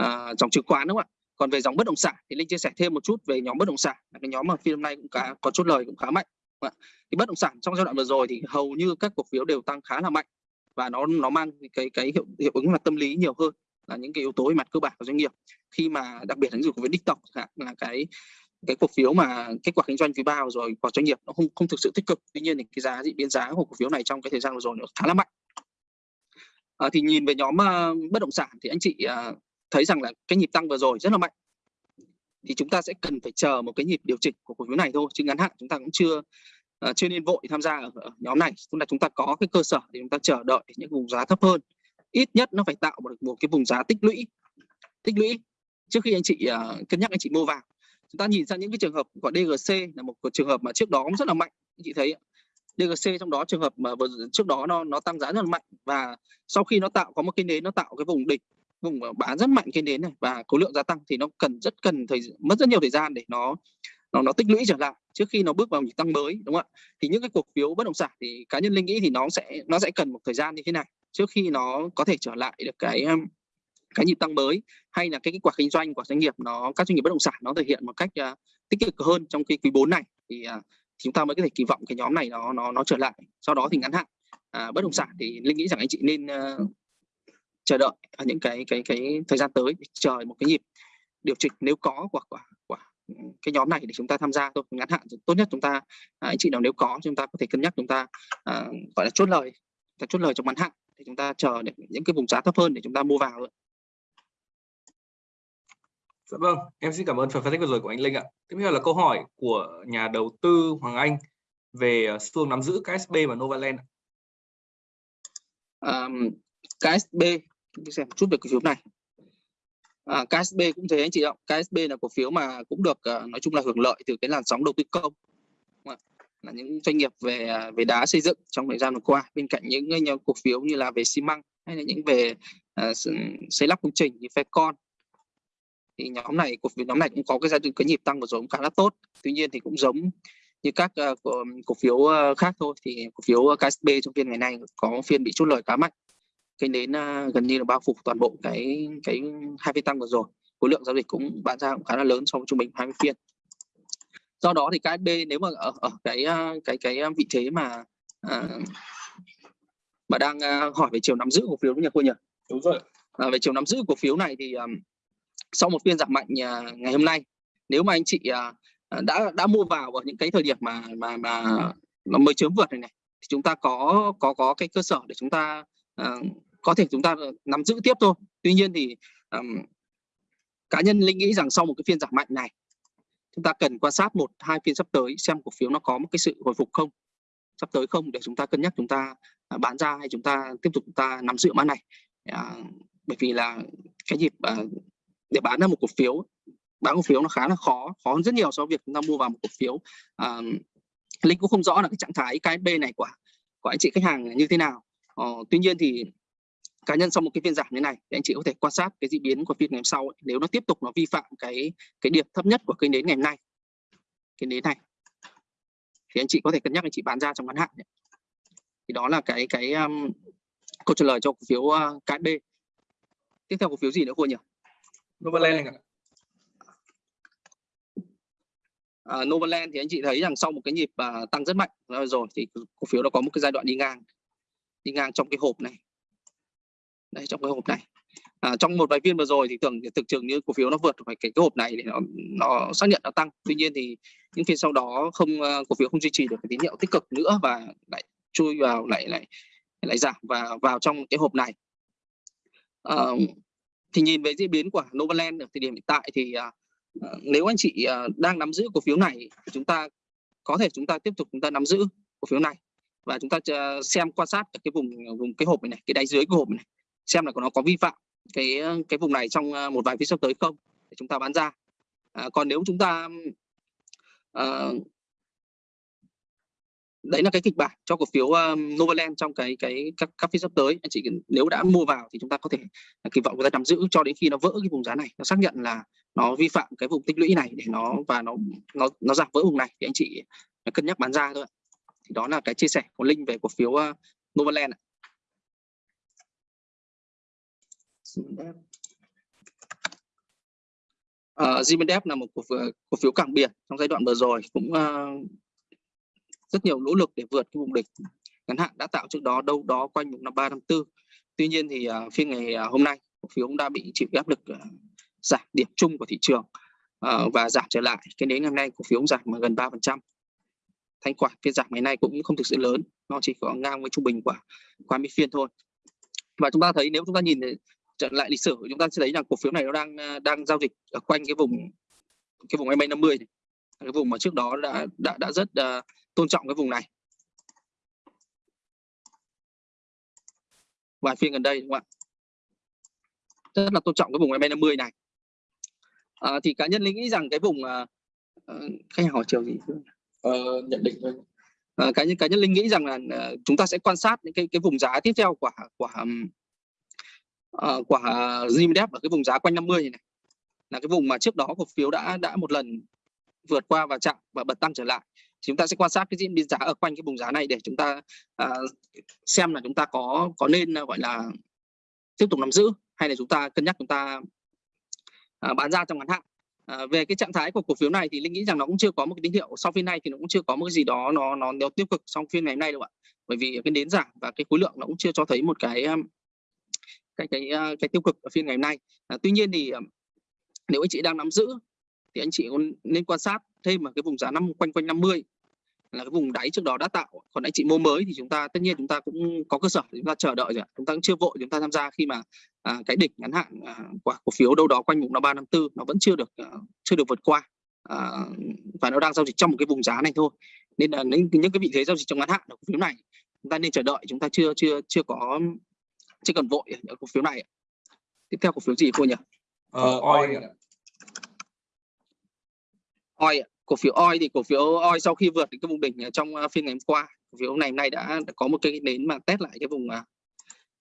uh, dòng chứng khoán đúng không ạ? Còn về dòng bất động sản thì linh chia sẻ thêm một chút về nhóm bất động sản. Cái nhóm mà phiên hôm nay cũng cả có chút lời cũng khá mạnh thì bất động sản trong giai đoạn vừa rồi thì hầu như các cổ phiếu đều tăng khá là mạnh và nó nó mang cái cái hiệu hiệu ứng là tâm lý nhiều hơn là những cái yếu tố về mặt cơ bản của doanh nghiệp. Khi mà đặc biệt là những cổ phiếu đích tộc là cái cái cổ phiếu mà kết quả kinh doanh quý ba rồi của doanh nghiệp nó không không thực sự tích cực. Tuy nhiên thì cái giá dị biến giá của cổ phiếu này trong cái thời gian vừa rồi nó khá là mạnh. À, thì nhìn về nhóm uh, bất động sản thì anh chị uh, thấy rằng là cái nhịp tăng vừa rồi rất là mạnh. Thì chúng ta sẽ cần phải chờ một cái nhịp điều chỉnh của cổ phiếu này thôi chứ ngắn hạn chúng ta cũng chưa uh, chưa nên vội tham gia ở, ở nhóm này. Chúng ta chúng ta có cái cơ sở để chúng ta chờ đợi những vùng giá thấp hơn. Ít nhất nó phải tạo một, một cái vùng giá tích lũy tích lũy. Trước khi anh chị uh, cân nhắc anh chị mua vào chúng ta nhìn sang những cái trường hợp của DGC là một trường hợp mà trước đó cũng rất là mạnh anh chị thấy DGC trong đó trường hợp mà vừa trước đó nó nó tăng giá rất là mạnh và sau khi nó tạo có một cái nến, nó tạo cái vùng đỉnh, vùng bán rất mạnh cái nến này và khối lượng gia tăng thì nó cần, rất cần thời mất rất nhiều thời gian để nó nó nó tích lũy trở lại trước khi nó bước vào nhịp tăng mới, đúng không ạ? Thì những cái cổ phiếu bất động sản thì cá nhân linh nghĩ thì nó sẽ nó sẽ cần một thời gian như thế này trước khi nó có thể trở lại được cái um, cái nhịp tăng mới hay là cái kết quả kinh doanh của doanh nghiệp nó các doanh nghiệp bất động sản nó thể hiện một cách uh, tích cực hơn trong cái quý 4 này thì, uh, chúng ta mới có thể kỳ vọng cái nhóm này nó nó nó trở lại. Sau đó thì ngắn hạn uh, bất động sản thì linh nghĩ rằng anh chị nên uh, chờ đợi ở những cái cái cái thời gian tới chờ một cái nhịp điều chỉnh nếu có của của, của cái nhóm này để chúng ta tham gia thôi. Ngắn hạn tốt nhất chúng ta anh chị nào nếu có chúng ta có thể cân nhắc chúng ta uh, gọi là chốt lời chốt lời trong ngắn hạn thì chúng ta chờ để những cái vùng giá thấp hơn để chúng ta mua vào Dạ vâng, em xin cảm ơn phần phân tích vừa rồi của anh Linh ạ. Tiếp theo là câu hỏi của nhà đầu tư Hoàng Anh về ờ, xu hướng nắm giữ KSB và Novaland. Um, KSB, xem một chút về cổ phiếu này. À, KSB cũng thế anh chị ạ. KSB là cổ phiếu mà cũng được ờ, nói chung là hưởng lợi từ cái làn sóng đầu tư công là những doanh nghiệp về ờ, về đá xây dựng trong thời gian vừa qua bên cạnh những nhóm cổ phiếu như là về xi măng hay là những về uh, xây lắp công trình như Fecon thì nhóm này cổ phiếu nhóm này cũng có cái giai đoạn cái nhịp tăng vừa rồi cũng khá là tốt. Tuy nhiên thì cũng giống như các uh, cổ, cổ phiếu uh, khác thôi. Thì cổ phiếu KSB trong phiên ngày nay có phiên bị chốt lời khá mạnh. Cái đến uh, gần như là bao phủ toàn bộ cái cái hai phiên tăng vừa rồi. Khối lượng giao dịch cũng bán ra cũng khá là lớn so với trung bình 20 phiên. Do đó thì KSB nếu mà ở, ở cái cái cái vị thế mà mà đang hỏi về chiều nắm giữ cổ phiếu đúng nhỉ cô nhỉ? Đúng rồi à, về chiều nắm giữ cổ phiếu này thì um, sau một phiên giảm mạnh à, ngày hôm nay. Nếu mà anh chị à, à, đã đã mua vào ở những cái thời điểm mà mà mà nó mới chớm vượt này này thì chúng ta có có có cái cơ sở để chúng ta uh, có thể chúng ta nắm giữ tiếp thôi. Tuy nhiên thì um, cá nhân linh nghĩ rằng sau một cái phiên giảm mạnh này chúng ta cần quan sát một hai phiên sắp tới xem cổ phiếu nó có một cái sự hồi phục không. Sắp tới không để chúng ta cân nhắc chúng ta bán ra hay chúng ta tiếp tục chúng ta nắm giữ mã này. À, bởi vì là cái nhịp à, để bán ra một cổ phiếu bán cổ phiếu nó khá là khó khó hơn rất nhiều so với việc chúng ta mua vào một cổ phiếu à, linh cũng không rõ là cái trạng thái KSB này của của anh chị khách hàng như thế nào ờ, tuy nhiên thì cá nhân sau một cái phiên giảm như này thì anh chị có thể quan sát cái diễn biến của phiên ngày hôm sau ấy. nếu nó tiếp tục nó vi phạm cái cái điểm thấp nhất của cây nến ngày hôm nay cái nến này thì anh chị có thể cân nhắc anh chị bán ra trong ngắn hạn ấy. thì đó là cái cái um, câu trả lời cho cổ phiếu uh, KSB tiếp theo cổ phiếu gì nữa cô nhỉ Novaland ạ. À, Novaland thì anh chị thấy rằng sau một cái nhịp uh, tăng rất mạnh rồi thì cổ phiếu nó có một cái giai đoạn đi ngang đi ngang trong cái hộp này. Đây trong cái hộp này. À, trong một vài phiên vừa rồi thì tưởng thực trường như cổ phiếu nó vượt phải cái, cái hộp này để nó, nó xác nhận nó tăng. Tuy nhiên thì những phiên sau đó không uh, cổ phiếu không duy trì được cái tín hiệu tích cực nữa và lại chui vào lại lại lại giảm và vào trong cái hộp này. À, thì nhìn về diễn biến của Novaland ở thời điểm hiện tại thì uh, nếu anh chị uh, đang nắm giữ cổ phiếu này thì chúng ta có thể chúng ta tiếp tục chúng ta nắm giữ cổ phiếu này và chúng ta xem quan sát cái vùng vùng cái hộp này, này cái đáy dưới của hộp này xem là nó có vi phạm cái cái vùng này trong một vài phiên sắp tới không để chúng ta bán ra. À, còn nếu chúng ta à, đấy là cái kịch bản cho cổ phiếu um, Novaland trong cái cái các các phiên sắp tới. Anh chị nếu đã mua vào thì chúng ta có thể kỳ vọng người ta nắm giữ cho đến khi nó vỡ cái vùng giá này. Nó xác nhận là nó vi phạm cái vùng tích lũy này để nó và nó nó nó giảm vỡ vùng này thì anh chị ờ, cân nhắc bán ra thôi thì đó là cái chia sẻ của linh về cổ phiếu uh, Novaland Uh, ờ, Zimendep là một cổ phiếu, cổ phiếu cảng biển trong giai đoạn vừa rồi cũng uh, rất nhiều nỗ lực để vượt cái vùng địch ngắn hạn đã tạo trước đó đâu đó quanh vùng năm ba năm tư. Tuy nhiên thì uh, phiên ngày uh, hôm nay cổ phiếu cũng đã bị chịu áp lực uh, giảm điểm chung của thị trường uh, và giảm trở lại. Cái đến ngày hôm nay cổ phiếu cũng giảm gần ba phần trăm. Thanh khoản phiên giảm ngày nay cũng không thực sự lớn nó chỉ có ngang với trung bình của qua mươi phiên thôi. Và chúng ta thấy nếu chúng ta nhìn trở lại lịch sử chúng ta sẽ thấy rằng cổ phiếu này nó đang đang giao dịch ở quanh cái vùng cái vùng MA 50 này. Cái vùng mà trước đó đã đã đã rất uh, tôn trọng cái vùng này. Vài phiên gần đây đúng không ạ? Rất là tôn trọng cái vùng MA 50 này. À, thì cá nhân linh nghĩ rằng cái vùng uh, khách hàng hỏi chiều gì? Uh, nhận định thôi. Uh, cá nhân cá nhân linh nghĩ rằng là uh, chúng ta sẽ quan sát những cái cái vùng giá tiếp theo của của uh, của Zimdep ở cái vùng giá quanh 50 này, này. Là cái vùng mà trước đó cổ phiếu đã đã một lần vượt qua và chạm và bật tăng trở lại chúng ta sẽ quan sát cái diễn biến giá ở quanh cái vùng giá này để chúng ta uh, xem là chúng ta có có nên uh, gọi là tiếp tục nắm giữ hay là chúng ta cân nhắc chúng ta uh, bán ra trong ngắn hạn. À, về cái trạng thái của cổ phiếu này thì linh nghĩ rằng nó cũng chưa có một cái tín hiệu. Sau phiên này thì nó cũng chưa có một cái gì đó nó nó, nó tiêu cực trong phiên ngày hôm nay đâu ạ. Bởi vì cái nến giảm và cái khối lượng nó cũng chưa cho thấy một cái cái cái cái tiêu cực ở phiên ngày hôm nay. À, tuy nhiên thì nếu anh chị đang nắm giữ thì anh chị nên quan sát thêm ở cái vùng giá năm quanh quanh 50 là cái vùng đáy trước đó đã tạo. Còn anh chị mua mới thì chúng ta tất nhiên chúng ta cũng có cơ sở chúng ta chờ đợi rồi chúng ta cũng chưa vội chúng ta tham gia khi mà à, cái đỉnh ngắn hạn à, của cổ phiếu đâu đó quanh vùng năm ba năm tư nó vẫn chưa được à, chưa được vượt qua. À, và nó đang giao dịch trong một cái vùng giá này thôi. Nên là những, những cái vị thế giao dịch trong ngắn hạn của cổ phiếu này chúng ta nên chờ đợi chúng ta chưa chưa chưa có chưa cần vội ở cổ phiếu này tiếp theo cổ phiếu gì cô nhỉ? Ờ, oi oi cổ phiếu oi thì cổ phiếu oi sau khi vượt cái vùng đỉnh trong à, phiên ngày hôm qua cổ phiếu này nay đã, đã có một cái nến mà test lại cái vùng à,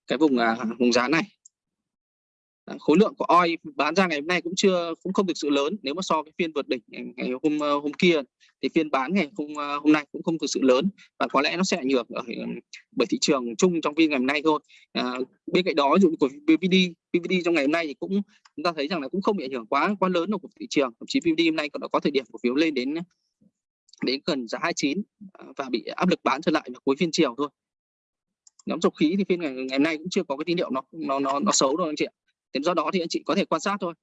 cái vùng à, vùng giá này. Ờ, khối lượng của oi bán ra ngày hôm nay cũng chưa cũng không thực sự lớn. Nếu mà so với phiên vượt đỉnh ngày hôm ờ, hôm kia thì phiên bán ngày hôm ờ, hôm nay cũng không thực sự lớn và có lẽ nó sẽ ảnh hưởng ở bởi thị trường chung trong phiên ngày hôm nay thôi. À, bên cạnh đó dụ của PVD PVD trong ngày hôm nay thì cũng chúng ta thấy rằng là cũng không bị ảnh hưởng quá quá lớn của thị trường. Thậm chí PVD hôm nay còn có thời điểm cổ phiếu lên đến đến gần giá 29 và bị áp lực bán trở lại vào cuối phiên chiều thôi. Nhóm dầu khí thì phiên ngày, ngày hôm nay cũng chưa có cái tín hiệu nó nó nó, nó xấu đâu anh chị ạ. Thế do đó thì anh chị có thể quan sát thôi.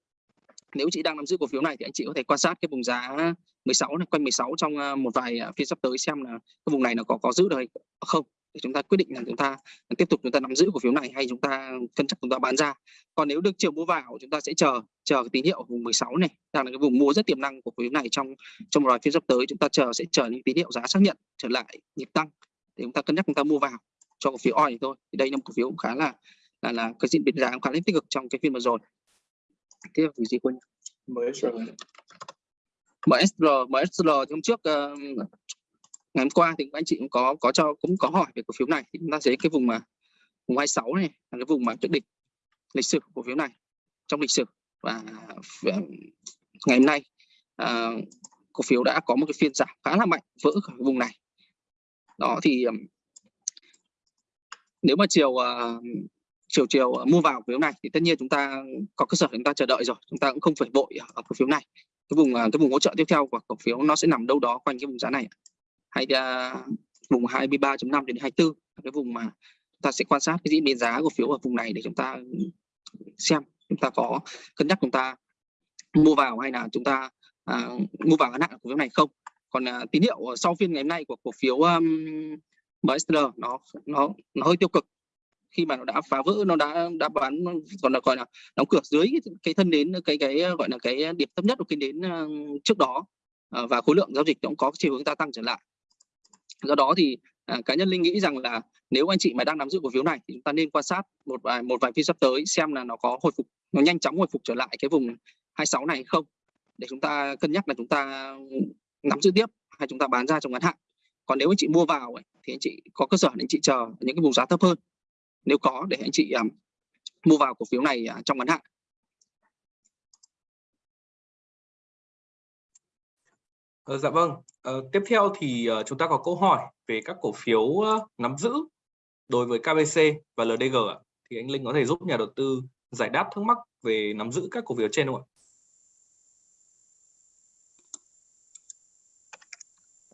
Nếu chị đang nắm giữ cổ phiếu này thì anh chị có thể quan sát cái vùng giá 16 này, quanh 16 trong à, một vài à, phiên sắp tới xem là cái vùng này nó có có giữ được hay không. Để chúng ta quyết định là chúng ta tiếp tục chúng ta nắm giữ cổ phiếu này hay chúng ta cân nhắc chúng ta bán ra. Còn nếu được chiều mua vào chúng ta sẽ chờ chờ cái tín hiệu vùng 16 này. Đang là cái vùng mua rất tiềm năng của cổ phiếu này trong trong một vài phiên sắp tới. Chúng ta chờ, sẽ chờ những tín hiệu giá xác nhận trở lại nhịp tăng để chúng ta cân nhắc chúng ta mua vào cho cổ phiếu oil thôi. Thì đây là một cổ phiếu cũng khá là là là cái diễn biến giá khá là tích cực trong cái phiên vừa rồi. Tiếp theo gì quân MSR MSR MSR hôm trước uh, ngày hôm qua thì anh chị cũng có có cho cũng có hỏi về cổ phiếu này. Thì chúng ta thấy cái vùng mà vùng 26 này là cái vùng mà trước đỉnh lịch sử của cổ phiếu này trong lịch sử. Và ngày hôm nay uh, cổ phiếu đã có một cái phiên giảm khá là mạnh vỡ khỏi vùng này. Đó thì um, nếu mà chiều uh, chiều chiều ờ, mua vào cổ phiếu này thì tất nhiên chúng ta có cơ sở chúng ta chờ đợi rồi chúng ta cũng không phải vội ở ờ, cổ phiếu này. Cái vùng ờ, cái vùng hỗ trợ tiếp theo của cổ phiếu nó sẽ nằm đâu đó quanh cái vùng giá này hay uh, vùng 23.5 đến 24 cái vùng mà chúng ta sẽ quan sát cái diễn biến giá cổ phiếu ở vùng này để chúng ta xem chúng ta có cân nhắc chúng ta mua vào hay là chúng ta uh, mua vào ngắn hạn cổ phiếu này không. Còn uh, tín hiệu sau phiên ngày hôm nay của cổ phiếu um, MSR nó nó nó hơi tiêu cực khi mà nó đã phá vỡ nó đã đã bán còn là gọi là đóng cửa dưới cái, cái thân đến cái cái gọi là cái điểm thấp nhất của cái đến ờ, trước đó ờ, và khối lượng giao dịch cũng có chiều hướng gia tăng trở lại. Do đó thì à, cá nhân linh nghĩ rằng là nếu anh chị mà đang nắm giữ cổ phiếu này thì chúng ta nên quan sát một vài một vài phiên sắp tới xem là nó có hồi phục nó nhanh chóng hồi phục trở lại cái vùng 26 này hay không để chúng ta cân nhắc là chúng ta nắm giữ tiếp hay chúng ta bán ra trong ngắn hạn. Còn nếu anh chị mua vào ấy, thì anh chị có cơ sở để anh chị chờ những cái vùng giá thấp hơn nếu có để anh chị um, mua vào cổ phiếu này uh, trong ngắn hạn Ờ, dạ vâng. Ờ, tiếp theo thì uh, chúng ta có câu hỏi về các cổ phiếu uh, nắm giữ đối với KBC và LDG ạ. Thì anh Linh có thể giúp nhà đầu tư giải đáp thắc mắc về nắm giữ các cổ phiếu trên không ạ?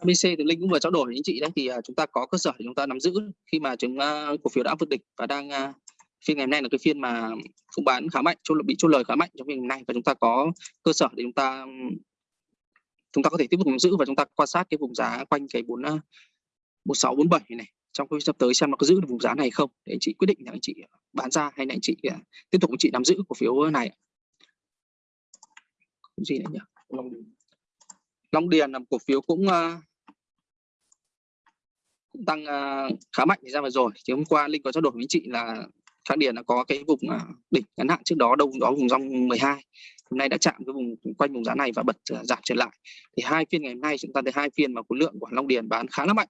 BC thì Linh cũng vừa trao đổi với anh chị đấy thì à, chúng ta có cơ sở để chúng ta nắm giữ khi mà chúng uh, cổ phiếu đã vượt đỉnh và đang uh, phiên ngày hôm nay là cái phiên mà cũng bán khá mạnh, chốt bị chốt lời khá mạnh trong phiên ngày hôm nay và chúng ta có cơ sở để chúng ta chúng ta có thể tiếp tục nắm giữ và chúng ta quan sát cái vùng giá quanh cái bốn bốn sáu bốn bảy này. Trong cái sắp tới xem nó có giữ được vùng giá này không để anh chị quyết định là anh chị bán ra hay là anh chị tiếp tục anh chị nắm giữ cổ phiếu này. Cái gì nữa nhỉ? Long Điền, Long Điền là một cổ phiếu cũng uh, cũng tăng uh, khá mạnh thời gian vừa rồi. Thì hôm qua linh có trao đổi với chị là Thang Điền đã có cái vùng à, đỉnh ngắn hạn trước đó đâu đó vùng rong 12 hôm nay đã chạm cái vùng quanh vùng giá này và bật à, giảm trở lại. Thì hai phiên ngày hôm nay chúng ta thấy hai phiên mà khối lượng của Long Điền bán khá là mạnh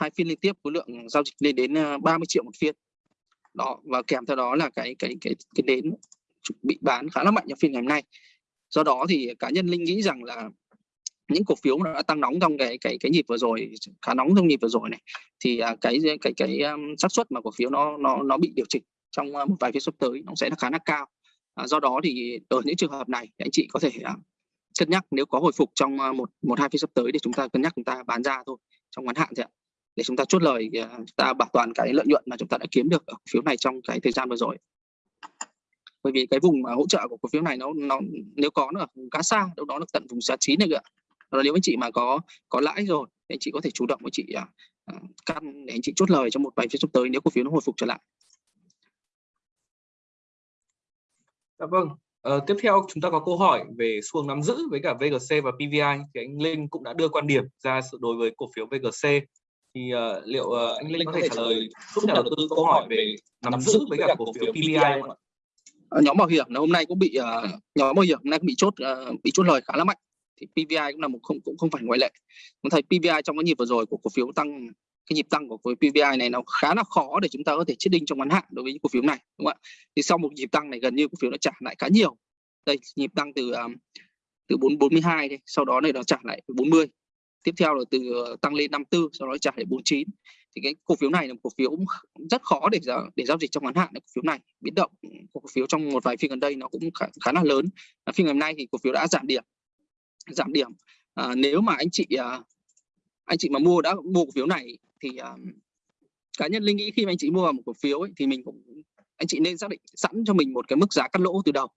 hai phiên liên tiếp khối lượng giao dịch lên đến 30 triệu một phiên. Đó và kèm theo đó là cái cái cái cái đến bị bán khá là mạnh trong phiên ngày hôm nay. Do đó thì cá nhân linh nghĩ rằng là những cổ phiếu nó đã tăng nóng trong cái cái cái nhịp vừa rồi khá nóng trong nhịp vừa rồi này thì à, cái cái cái um, xác suất mà cổ phiếu nó nó nó bị điều chỉnh trong à, một vài phiên sắp tới nó sẽ là khá là cao. À, do đó thì ở những trường hợp này anh chị có thể uh, cân nhắc nếu có hồi phục trong uh, một một hai phiên sắp tới thì chúng ta cân nhắc chúng ta bán ra thôi trong ngắn hạn thôi ạ. Để chúng ta chốt lời uh, chúng ta bảo toàn cái lợi nhuận mà chúng ta đã kiếm được ở cổ phiếu này trong cái thời gian vừa rồi. Bởi vì cái vùng mà hỗ trợ của cổ phiếu này nó nó nếu có nó ở vùng khá xa đâu đó là tận vùng giá chín này ạ là nếu anh chị mà có có lãi rồi thì anh chị có thể chủ động với chị à, à, căn để anh chị chốt lời trong một vài phiên sắp tới nếu cổ phiếu nó hồi phục trở lại Dạ vâng. Ờ, tiếp theo chúng ta có câu hỏi về xu hướng nắm giữ với cả VGC và PVI thì anh Linh cũng đã đưa quan điểm ra đối với cổ phiếu VGC thì uh, liệu uh, anh Linh có thể trả lời giúp nhà đầu tư câu hỏi về nắm giữ với cả cổ phiếu PVI không ạ? nhóm bảo hiểm là hôm nay cũng bị uh, nhóm bảo hiểm hôm nay cũng bị chốt uh, bị chốt lời khá là mạnh thì PVI cũng là một không cũng không phải ngoại lệ. Chúng thấy PVI trong cái nhịp vừa rồi của cổ phiếu tăng cái nhịp tăng của cổ phiếu PVI này nó khá là khó để chúng ta có thể chết đinh trong ngắn hạn đối với cổ phiếu này đúng không ạ? Thì sau một nhịp tăng này gần như cổ phiếu nó trả lại khá nhiều. Đây nhịp tăng từ um, từ 442 đây, sau đó này nó trả lại 40. Tiếp theo là từ à, tăng lên 54, sau đó trả lại 49. Thì cái cổ phiếu này là một cổ phiếu rất khó để để giao dịch trong ngắn hạn cổ phiếu này. Biến động của cổ phiếu trong một vài phiên gần đây nó cũng khá, khá là lớn. Phiên ngày hôm nay thì cổ phiếu đã giảm điểm giảm điểm. À, nếu mà anh chị à, anh chị mà mua đã mua cổ phiếu này thì à, cá nhân linh nghĩ khi mà anh chị mua vào một cổ phiếu ấy, thì mình cũng anh chị nên xác định sẵn cho mình một cái mức giá cắt lỗ từ đầu.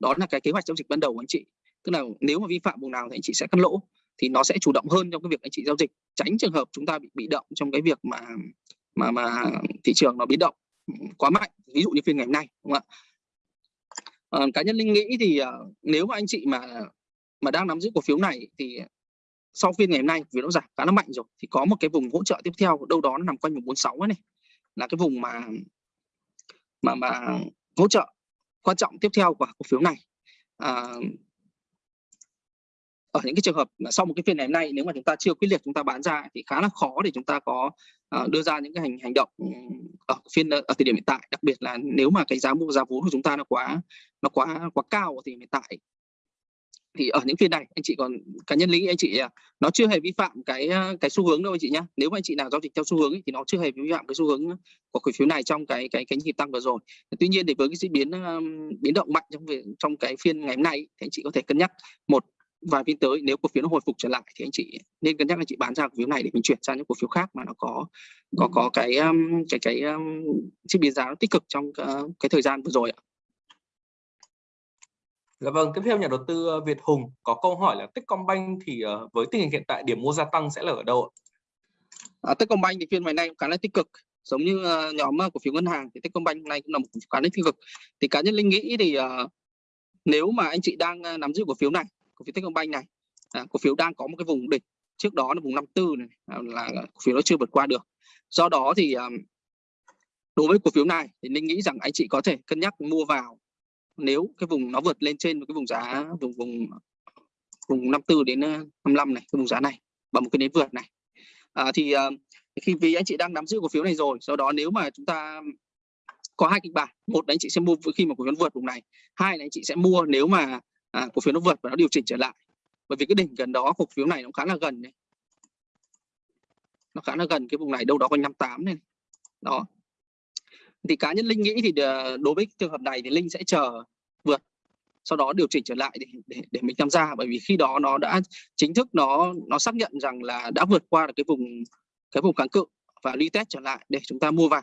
Đó là cái kế hoạch giao dịch ban đầu của anh chị. Tức là nếu mà vi phạm vùng nào thì anh chị sẽ cắt lỗ thì nó sẽ chủ động hơn trong cái việc anh chị giao dịch tránh trường hợp chúng ta bị bị động trong cái việc mà mà mà thị trường nó biến động quá mạnh ví dụ như phiên ngày hôm nay đúng không ạ? À, cá nhân linh nghĩ thì uh, nếu mà anh chị mà mà đang nắm giữ cổ phiếu này thì sau phiên ngày hôm nay vì nó giảm khá là mạnh rồi thì có một cái vùng hỗ trợ tiếp theo đâu đó nó nằm quanh vùng 46 này là cái vùng mà mà mà hỗ trợ quan trọng tiếp theo của cổ phiếu này. À, ở những cái trường hợp là sau một cái phiên ngày hôm nay nếu mà chúng ta chưa quyết liệt chúng ta bán ra thì khá là khó để chúng ta có uh, đưa ra những cái hành hành động ở phiên ở thời điểm hiện tại. Đặc biệt là nếu mà cái giá mua giá vốn của chúng ta nó quá nó quá quá cao thì hiện tại thì ở những phiên này anh chị còn cá nhân lý anh chị à, nó chưa hề vi phạm cái à, cái xu hướng đâu anh chị nhá. Nếu mà anh chị nào giao dịch theo xu hướng ấy, thì nó chưa hề vi phạm cái xu hướng của cổ phiếu này trong cái cái cái nhịp tăng vừa rồi. Tuy nhiên thì với cái diễn biến um, biến động mạnh trong trong cái phiên ngày hôm nay thì anh chị có thể cân nhắc một vài phiên tới. Nếu cổ phiếu nó hồi phục trở lại thì anh chị nên cân nhắc anh chị bán ra cổ phiếu này để mình chuyển sang những cổ phiếu khác mà nó có có có cái um, cái cái um, diễn biến giá nó tích cực trong cái thời gian vừa rồi ạ Dạ vâng, tiếp theo nhà đầu tư ờ, Việt Hùng có câu hỏi là Techcombank thì ờ, với tình hình hiện tại điểm mua gia tăng sẽ là ở đâu ạ? À, Techcombank thì phiên ngày nay cũng khá là tích cực. Giống như uh, nhóm cổ phiếu ngân hàng thì Techcombank nay cũng là một khá là tích cực. Thì cá nhân linh nghĩ thì uh, nếu mà anh chị đang uh, nắm giữ cổ phiếu này cổ phiếu Techcombank này uh, cổ phiếu đang có một cái vùng đỉnh trước đó là vùng 54 này uh, là cổ phiếu nó chưa vượt qua được. Do đó thì uh, đối với cổ phiếu này thì linh nghĩ rằng anh chị có thể cân nhắc mua vào nếu cái vùng nó vượt lên trên cái vùng giá vùng vùng vùng 54 đến ờ, 55 này cái vùng giá này và một cái nến vượt này. À, thì uh, khi vì anh chị đang nắm giữ cổ phiếu này rồi sau đó nếu mà chúng ta có hai kịch bản một là anh chị sẽ mua khi mà cổ phiếu vượt vùng này hai là anh chị sẽ mua nếu mà à, cổ phiếu nó vượt và nó điều chỉnh trở lại. Bởi vì cái đỉnh gần đó cổ phiếu này nó khá là gần này. Nó khá là gần cái vùng này đâu đó quanh 58 này. Đó thì cá nhân linh nghĩ thì ờ, đối với trường hợp này thì linh sẽ chờ vượt sau đó điều chỉnh trở lại để để, để mình tham gia. Bởi vì khi đó nó đã chính thức nó nó xác nhận rằng là đã vượt qua được cái vùng cái vùng kháng cự và retest trở lại để chúng ta mua vào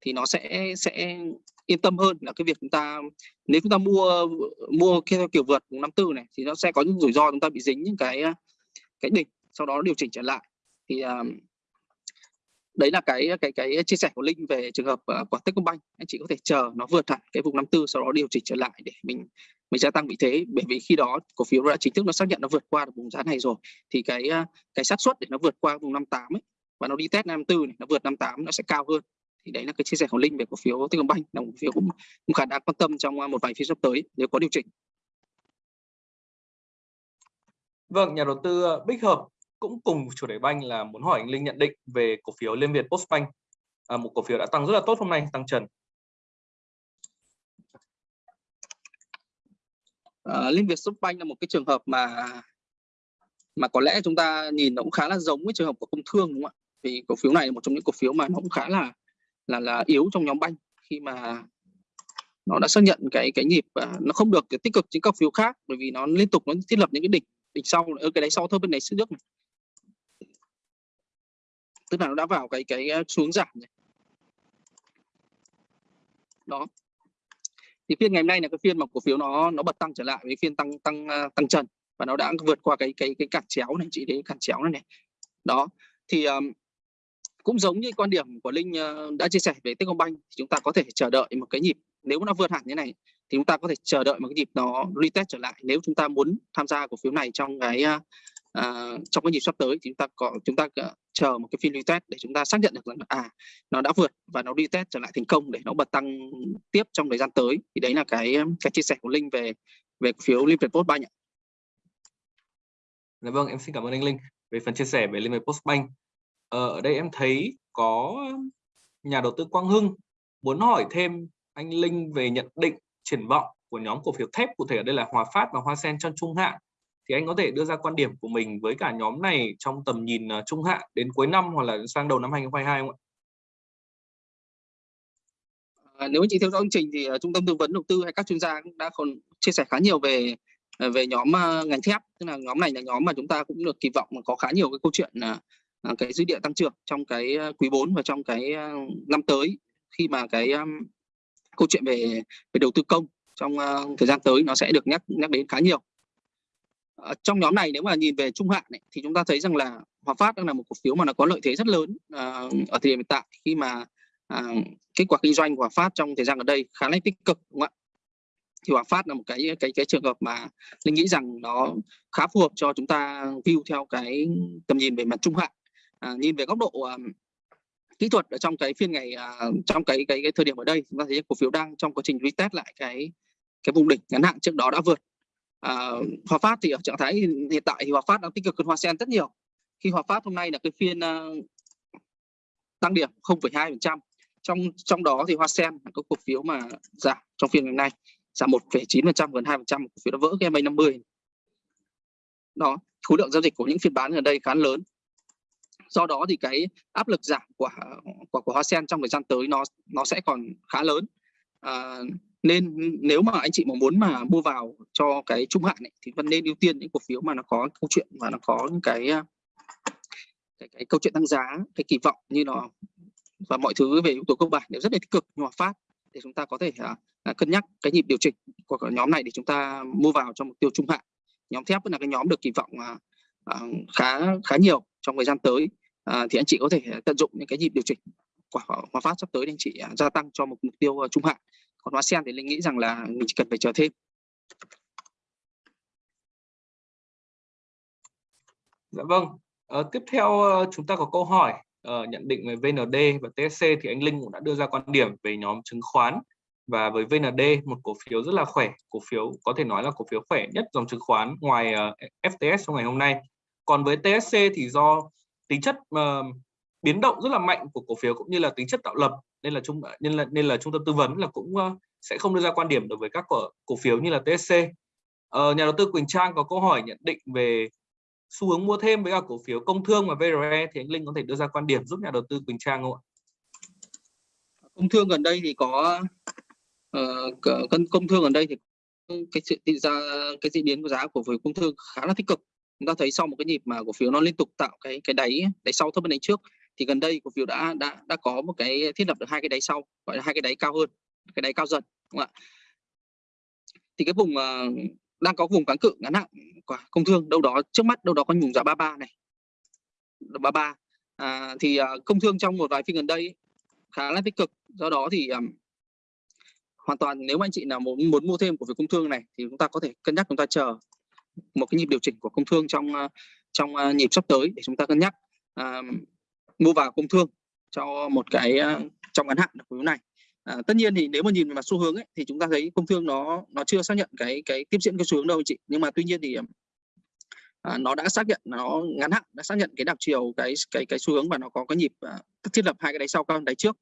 thì nó sẽ sẽ yên tâm hơn là cái việc chúng ta nếu chúng ta mua mua theo kiểu vượt vùng 54 này thì nó sẽ có những rủi ro chúng ta bị dính những cái cái đỉnh sau đó điều chỉnh trở lại. Thì uh, đấy là cái cái cái chia sẻ của linh về trường hợp uh, của Techcombank. Anh chị có thể chờ nó vượt hẳn cái vùng 54 sau đó điều chỉnh trở lại để mình mình gia tăng vị thế. Bởi vì khi đó cổ phiếu đã chính thức nó xác nhận nó vượt qua được vùng giá này rồi thì cái ờ, cái xác suất để nó vượt qua vùng 58 ấy và nó đi test 54 này nó vượt 58 nó sẽ cao hơn. Thì đấy là cái chia sẻ của linh về cổ phiếu Techcombank là cổ phiếu cũng, cũng khá đáng quan tâm trong ờ, một vài phiên sắp tới nếu có điều chỉnh. Vâng, nhà đầu tư Bích Hợp cũng cùng chủ đề banh là muốn hỏi anh Linh nhận định về cổ phiếu Liên Việt Postbank, à, một cổ phiếu đã tăng rất là tốt hôm nay, tăng trần. À, Liên Việt Postbank là một cái trường hợp mà mà có lẽ chúng ta nhìn nó cũng khá là giống với trường hợp của công thương đúng không ạ? Vì cổ phiếu này là một trong những cổ phiếu mà nó cũng khá là là là yếu trong nhóm banh khi mà nó đã xác nhận cái cái nhịp uh, nó không được tích cực trên các phiếu khác bởi vì nó liên tục nó thiết lập những cái đỉnh đỉnh sau ở cái đáy sau thôi bên này trước này tức là nó đã vào cái cái ờ, xuống giảm này. Đó. Thì phiên ngày hôm nay là cái phiên mà cổ phiếu nó nó bật tăng trở lại với phiên tăng tăng ờ, tăng trần và nó đã vượt qua cái cái cái cản chéo này chị thấy cản chéo này này. Đó. Thì um, cũng giống như quan điểm của linh uh, đã chia sẻ về Techcombank thì chúng ta có thể chờ đợi một cái nhịp nếu nó vượt hẳn như này thì chúng ta có thể chờ đợi một cái nhịp nó retest trở lại. Nếu chúng ta muốn tham gia cổ phiếu này trong cái uh, À, trong cái nhịp sắp tới thì chúng ta có chúng ta ờ, chờ một cái phiên retest để chúng ta xác nhận được rằng à nó đã vượt và nó retest trở lại thành công để nó bật tăng tiếp trong thời gian tới thì đấy là cái ờ, cái chia sẻ của linh về về cổ phiếu Liên Việt Postbank ạ. Dạ vâng, em xin cảm ơn anh Linh về phần chia sẻ về Liên Việt Postbank. Ờ, ở đây em thấy có nhà đầu tư Quang Hưng muốn hỏi thêm anh Linh về nhận định triển vọng của nhóm cổ phiếu thép cụ thể ở đây là Hòa Phát và Hoa Sen trong trung hạn thì anh có thể đưa ra quan điểm của mình với cả nhóm này trong tầm nhìn à, trung hạn đến cuối năm hoặc là sang đầu năm 2022 không ạ? À, nếu anh chị theo dõi chương trình thì uh, trung tâm tư vấn đầu tư hay các chuyên gia cũng đã còn chia sẻ khá nhiều về à, về nhóm uh, ngành thép tức là nhóm này là nhóm mà chúng ta cũng được kỳ vọng có khá nhiều cái câu chuyện uh, cái dữ liệu tăng trưởng trong cái quý 4 và trong cái năm tới khi mà cái um, câu chuyện về về đầu tư công trong uh, thời gian tới nó sẽ được nhắc nhắc đến khá nhiều uh, trong nhóm này nếu mà nhìn về trung hạn này, thì chúng ta thấy rằng là Hòa Phát đang là một cổ phiếu mà nó có lợi thế rất lớn uh, ở thời điểm hiện tại khi mà uh, kết quả kinh doanh của Hòa Phát trong thời gian ở đây khá là tích cực đúng không ạ? Thì Hòa Phát là một cái cái cái trường hợp mà linh nghĩ rằng nó khá phù hợp cho chúng ta view theo cái tầm nhìn về mặt trung hạn. À, nhìn về góc độ uh, kỹ thuật ở trong cái phiên ngày uh, trong cái, cái cái thời điểm ở đây chúng ta thấy cổ phiếu đang trong quá trình retest lại cái cái vùng đỉnh ngắn hạn trước đó đã vượt uh, Hòa Phát thì ở trạng thái hiện tại thì Hòa Phát đang tích cực hơn Hoa Sen rất nhiều. Khi Hòa Phát hôm nay là cái phiên uh, tăng điểm 0,2% trong trong đó thì Hoa Sen là có cổ phiếu mà giảm trong phiên ngày nay giảm 1,9% gần 2% cổ phiếu đã vỡ cái MA 50 đó khối lượng giao dịch của những phiên bán gần đây khá lớn. Do đó thì cái áp lực giảm của của, của Hoa Sen trong thời gian tới nó nó sẽ còn khá lớn. À, nên nếu mà anh chị mà muốn mà mua vào cho cái trung hạn ấy, thì vẫn nên ưu tiên những cổ phiếu mà nó có câu chuyện và nó có những cái à, cái, cái câu chuyện tăng giá cái kỳ vọng như nó và mọi thứ về yếu tố cơ bản đều rất là tích cực. Nhưng hòa phát để chúng ta có thể à, à, cân nhắc cái nhịp điều chỉnh của nhóm này để chúng ta mua vào cho mục tiêu trung hạn. Nhóm thép vẫn là cái nhóm được kỳ vọng à, à, khá khá nhiều trong thời gian tới. À, thì anh chị có thể tận dụng những cái nhịp điều chỉnh của Hòa Phát sắp tới để anh chị à, gia tăng cho một mục tiêu à, trung hạn còn Hoa Sen thì linh nghĩ rằng là mình chỉ cần phải chờ thêm Dạ vâng. À, tiếp theo ờ, chúng ta có câu hỏi uh, nhận định về VND và TSC thì anh Linh cũng đã đưa ra quan điểm về nhóm chứng khoán và với VND một cổ phiếu rất là khỏe, cổ phiếu có thể nói là cổ phiếu khỏe nhất dòng chứng khoán ngoài uh, FTS trong ngày hôm nay. Còn với TSC thì do tính chất uh, biến động rất là mạnh của cổ phiếu cũng như là tính chất tạo lập nên là chúng nên là nên là trung tâm tư vấn là cũng ờ, sẽ không đưa ra quan điểm đối với các cổ, cổ phiếu như là TSC. Ờ, nhà đầu tư Quỳnh Trang có câu hỏi nhận định về xu hướng mua thêm với cả cổ phiếu công thương và VRE thì anh Linh có thể đưa ra quan điểm giúp nhà đầu tư Quỳnh Trang không ạ? Công thương gần đây thì có uh, công thương gần đây thì cái sự ra cái diễn biến của giá của phiếu công thương khá là tích cực chúng ta thấy sau một cái nhịp mà cổ phiếu nó liên tục tạo cái cái đáy đáy sau thấp hơn đáy trước thì gần đây cổ phiếu đã đã đã có một cái thiết lập được hai cái đáy sau gọi là hai cái đáy cao hơn cái đáy cao dần đúng không ạ? Thì cái vùng uh, đang có vùng kháng cự ngắn hạn của công thương đâu đó trước mắt đâu đó có vùng giá 33 này. 33 à, thì uh, công thương trong một vài phiên gần đây khá là tích cực. Do đó thì um, hoàn toàn nếu anh chị nào muốn muốn mua thêm của việc công thương này thì chúng ta có thể cân nhắc chúng ta chờ một cái nhịp điều chỉnh của công thương trong ờ, trong nhịp sắp tới để chúng ta cân nhắc. Uh, mua vào công thương cho một cái ờ, trong ngắn hạn của phiếu này. À, tất nhiên thì nếu mà nhìn vào xu hướng ấy, thì chúng ta thấy công thương nó nó chưa xác nhận cái cái tiếp diễn cái xu hướng đâu anh chị. Nhưng mà tuy nhiên thì ờ, à, nó đã xác nhận nó ngắn hạn đã xác nhận cái đảo chiều cái cái cái xu hướng và nó có cái nhịp à, thiết lập hai cái đáy sau cao hơn đáy trước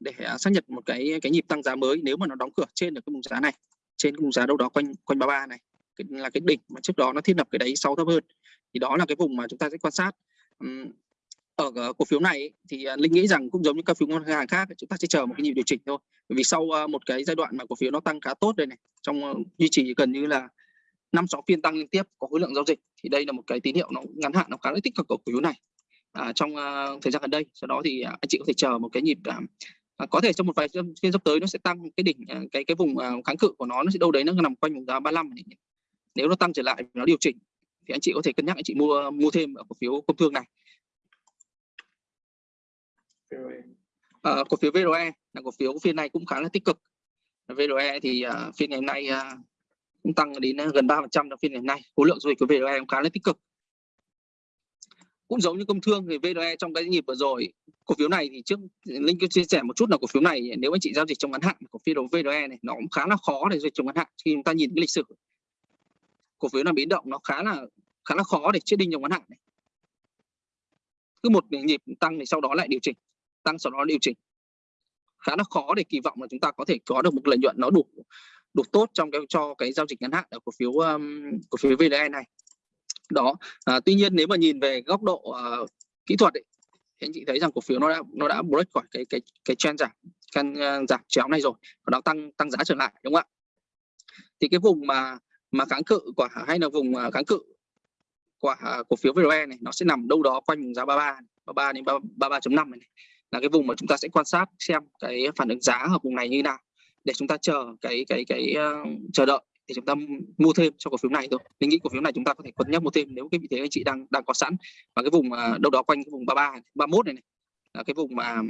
để à, xác nhận một cái cái nhịp tăng giá mới nếu mà nó đóng cửa trên được cái vùng giá này trên cái vùng giá đâu đó quanh quanh 33 này. Cái, là cái đỉnh mà trước đó nó thiết lập cái đáy sau thấp hơn. Thì đó là cái vùng mà chúng ta sẽ quan sát. Uhm, ở cổ phiếu này thì ờ, linh nghĩ rằng cũng giống như các phiếu ngân hàng khác chúng ta sẽ chờ một cái nhịp điều chỉnh thôi. Bởi vì sau một cái giai đoạn mà cổ phiếu nó tăng khá tốt đây này trong duy trì gần như là năm sáu phiên tăng liên tiếp có khối lượng giao dịch thì đây là một cái tín hiệu nó ngắn hạn nó khá là tích cực của cổ phiếu này. À, trong uh, thời gian gần đây sau đó thì uh, anh chị có thể chờ một cái nhịp uh, có thể trong một vài phiên sắp tới nó sẽ tăng cái đỉnh uh, cái cái vùng uh, kháng cự của nó nó sẽ đâu đấy nó nằm quanh vùng giá 35 nếu nó tăng trở lại nó điều chỉnh thì anh chị có thể cân nhắc anh chị mua mua thêm ở cổ phiếu công thương này. À, cổ phiếu VRE là cổ phiếu phiên này cũng khá là tích cực. VRE thì uh, phiên ngày hôm nay uh, cũng tăng đến gần 3% trong phiên ngày hôm nay. Khối lượng giao dịch của VRE cũng khá là tích cực. Cũng giống như công thương thì VRE trong cái nhịp vừa rồi cổ phiếu này thì trước linh cứ chia sẻ một chút là cổ phiếu này nếu anh chị giao dịch trong ngắn hạn cổ phiếu VRE này nó cũng khá là khó để giao dịch trong ngắn hạn. Khi chúng ta nhìn cái lịch sử cổ phiếu là biến động nó khá là khá là khó để chết đinh trong ngắn hạn này. Cứ một nhịp tăng thì sau đó lại điều chỉnh tăng sau đó điều chỉnh. Khá là khó để kỳ vọng là chúng ta có thể có được một lợi nhuận nó đủ đủ tốt trong cái cho cái giao dịch ngắn hạn ở cổ phiếu um, cổ phiếu VDE này. Đó à, tuy nhiên nếu mà nhìn về góc độ uh, kỹ thuật ấy, thì anh chị thấy rằng cổ phiếu nó đã nó đã break khỏi cái cái cái trend giảm căn uh, ờ, giảm chéo này rồi và nó tăng tăng giá trở lại đúng không ạ? Thì cái vùng mà mà kháng cự quả hay là vùng uh, kháng cự của uh, cổ phiếu VDE này nó sẽ nằm đâu đó quanh vùng giá 33 33 đến 33.5 này, này là cái vùng mà chúng ta sẽ quan sát xem cái phản ứng giá ở vùng này như thế nào để chúng ta chờ cái cái cái uh, chờ đợi thì chúng ta mua thêm cho cổ phiếu này thôi. Mình nghĩ cổ phiếu này chúng ta có thể cân nhắc mua thêm nếu cái vị thế anh chị đang đang có sẵn. Và cái vùng uh, đâu đó quanh cái vùng 33 31 này này là cái vùng mà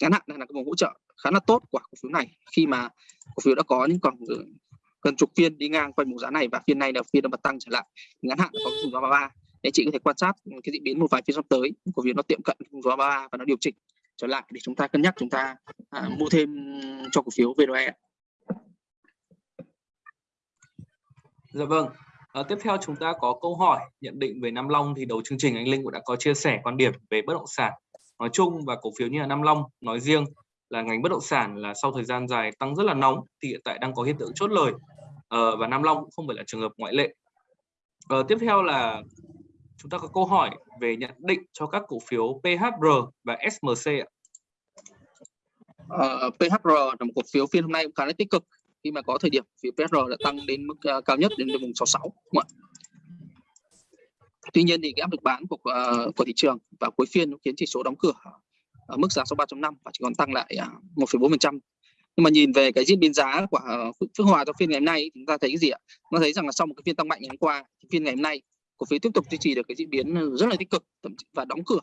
ngắn hạn này là cái vùng hỗ trợ khá là tốt của cổ phiếu này. Khi mà cổ phiếu đã có những còn ờ, gần chục phiên đi ngang quanh vùng giá này và phiên này là phiên nó bật tăng trở lại ngắn hạn có vùng giá 33 để chị có thể quan sát cái diễn biến một vài phiên sắp tới cổ phiếu nó tiệm cận vùng giá 33 và nó điều chỉnh trở lại để chúng ta cân nhắc chúng ta à, mua thêm cho cổ phiếu VNOE. Dạ vâng. À, tiếp theo chúng ta có câu hỏi nhận định về Nam Long thì đầu chương trình anh Linh cũng đã có chia sẻ quan điểm về bất động sản nói chung và cổ phiếu như là Nam Long nói riêng là ngành bất động sản là sau thời gian dài tăng rất là nóng thì hiện tại đang có hiện tượng chốt lời à, và Nam Long cũng không phải là trường hợp ngoại lệ. À, tiếp theo là chúng ta có câu hỏi về nhận định cho các cổ phiếu PHR và SMC ạ. Ờ, uh, PHR là một cổ phiếu phiên hôm nay cũng khá là tích cực khi mà có thời điểm phiếu PHR đã tăng đến mức uh, cao nhất đến vùng 66 đúng không ạ? Tuy nhiên thì cái áp lực bán của uh, của thị trường và cuối phiên khiến chỉ số đóng cửa ở mức giá 63.5 và chỉ còn tăng lại uh, 1,4%. Nhưng mà nhìn về cái diễn biến giá của uh, Phước Hòa trong phiên ngày hôm nay chúng ta thấy cái gì ạ? Chúng ta thấy rằng là sau một cái phiên tăng mạnh ngày hôm qua, phiên ngày hôm nay cổ phiếu tiếp tục duy trì được cái diễn biến ờ, rất là tích cực và đóng cửa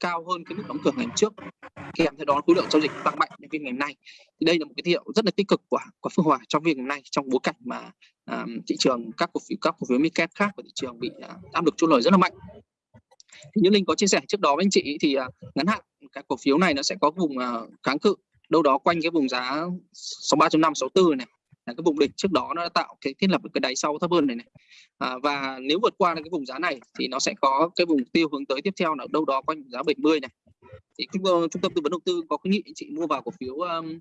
cao hơn cái mức đóng cửa ngày trước kèm theo đó khối lượng giao dịch tăng mạnh đến phiên ngày hôm nay. Thì đây là một cái tín hiệu rất là tích cực của của Phương Hòa trong phiên ngày hôm nay trong bối cảnh mà uh, thị trường các cổ phiếu các cổ phiếu mid khác của thị trường bị uh, áp lực chốt lời rất là mạnh. Thì như linh có chia sẻ trước đó với anh chị thì uh, ngắn hạn cái cổ phiếu này nó sẽ có vùng uh, kháng cự đâu đó quanh cái vùng giá 63.5 64 này là cái vùng đỉnh trước đó nó đã tạo cái thiết lập cái đáy sau thấp hơn này này. À, và nếu vượt qua được cái vùng giá này thì nó sẽ có cái vùng tiêu hướng tới tiếp theo là đâu đó quanh giá 70 này. Thì trung, ờ, trung tâm tư vấn đầu tư có khuyến nghị anh chị mua vào cổ phiếu um, uh,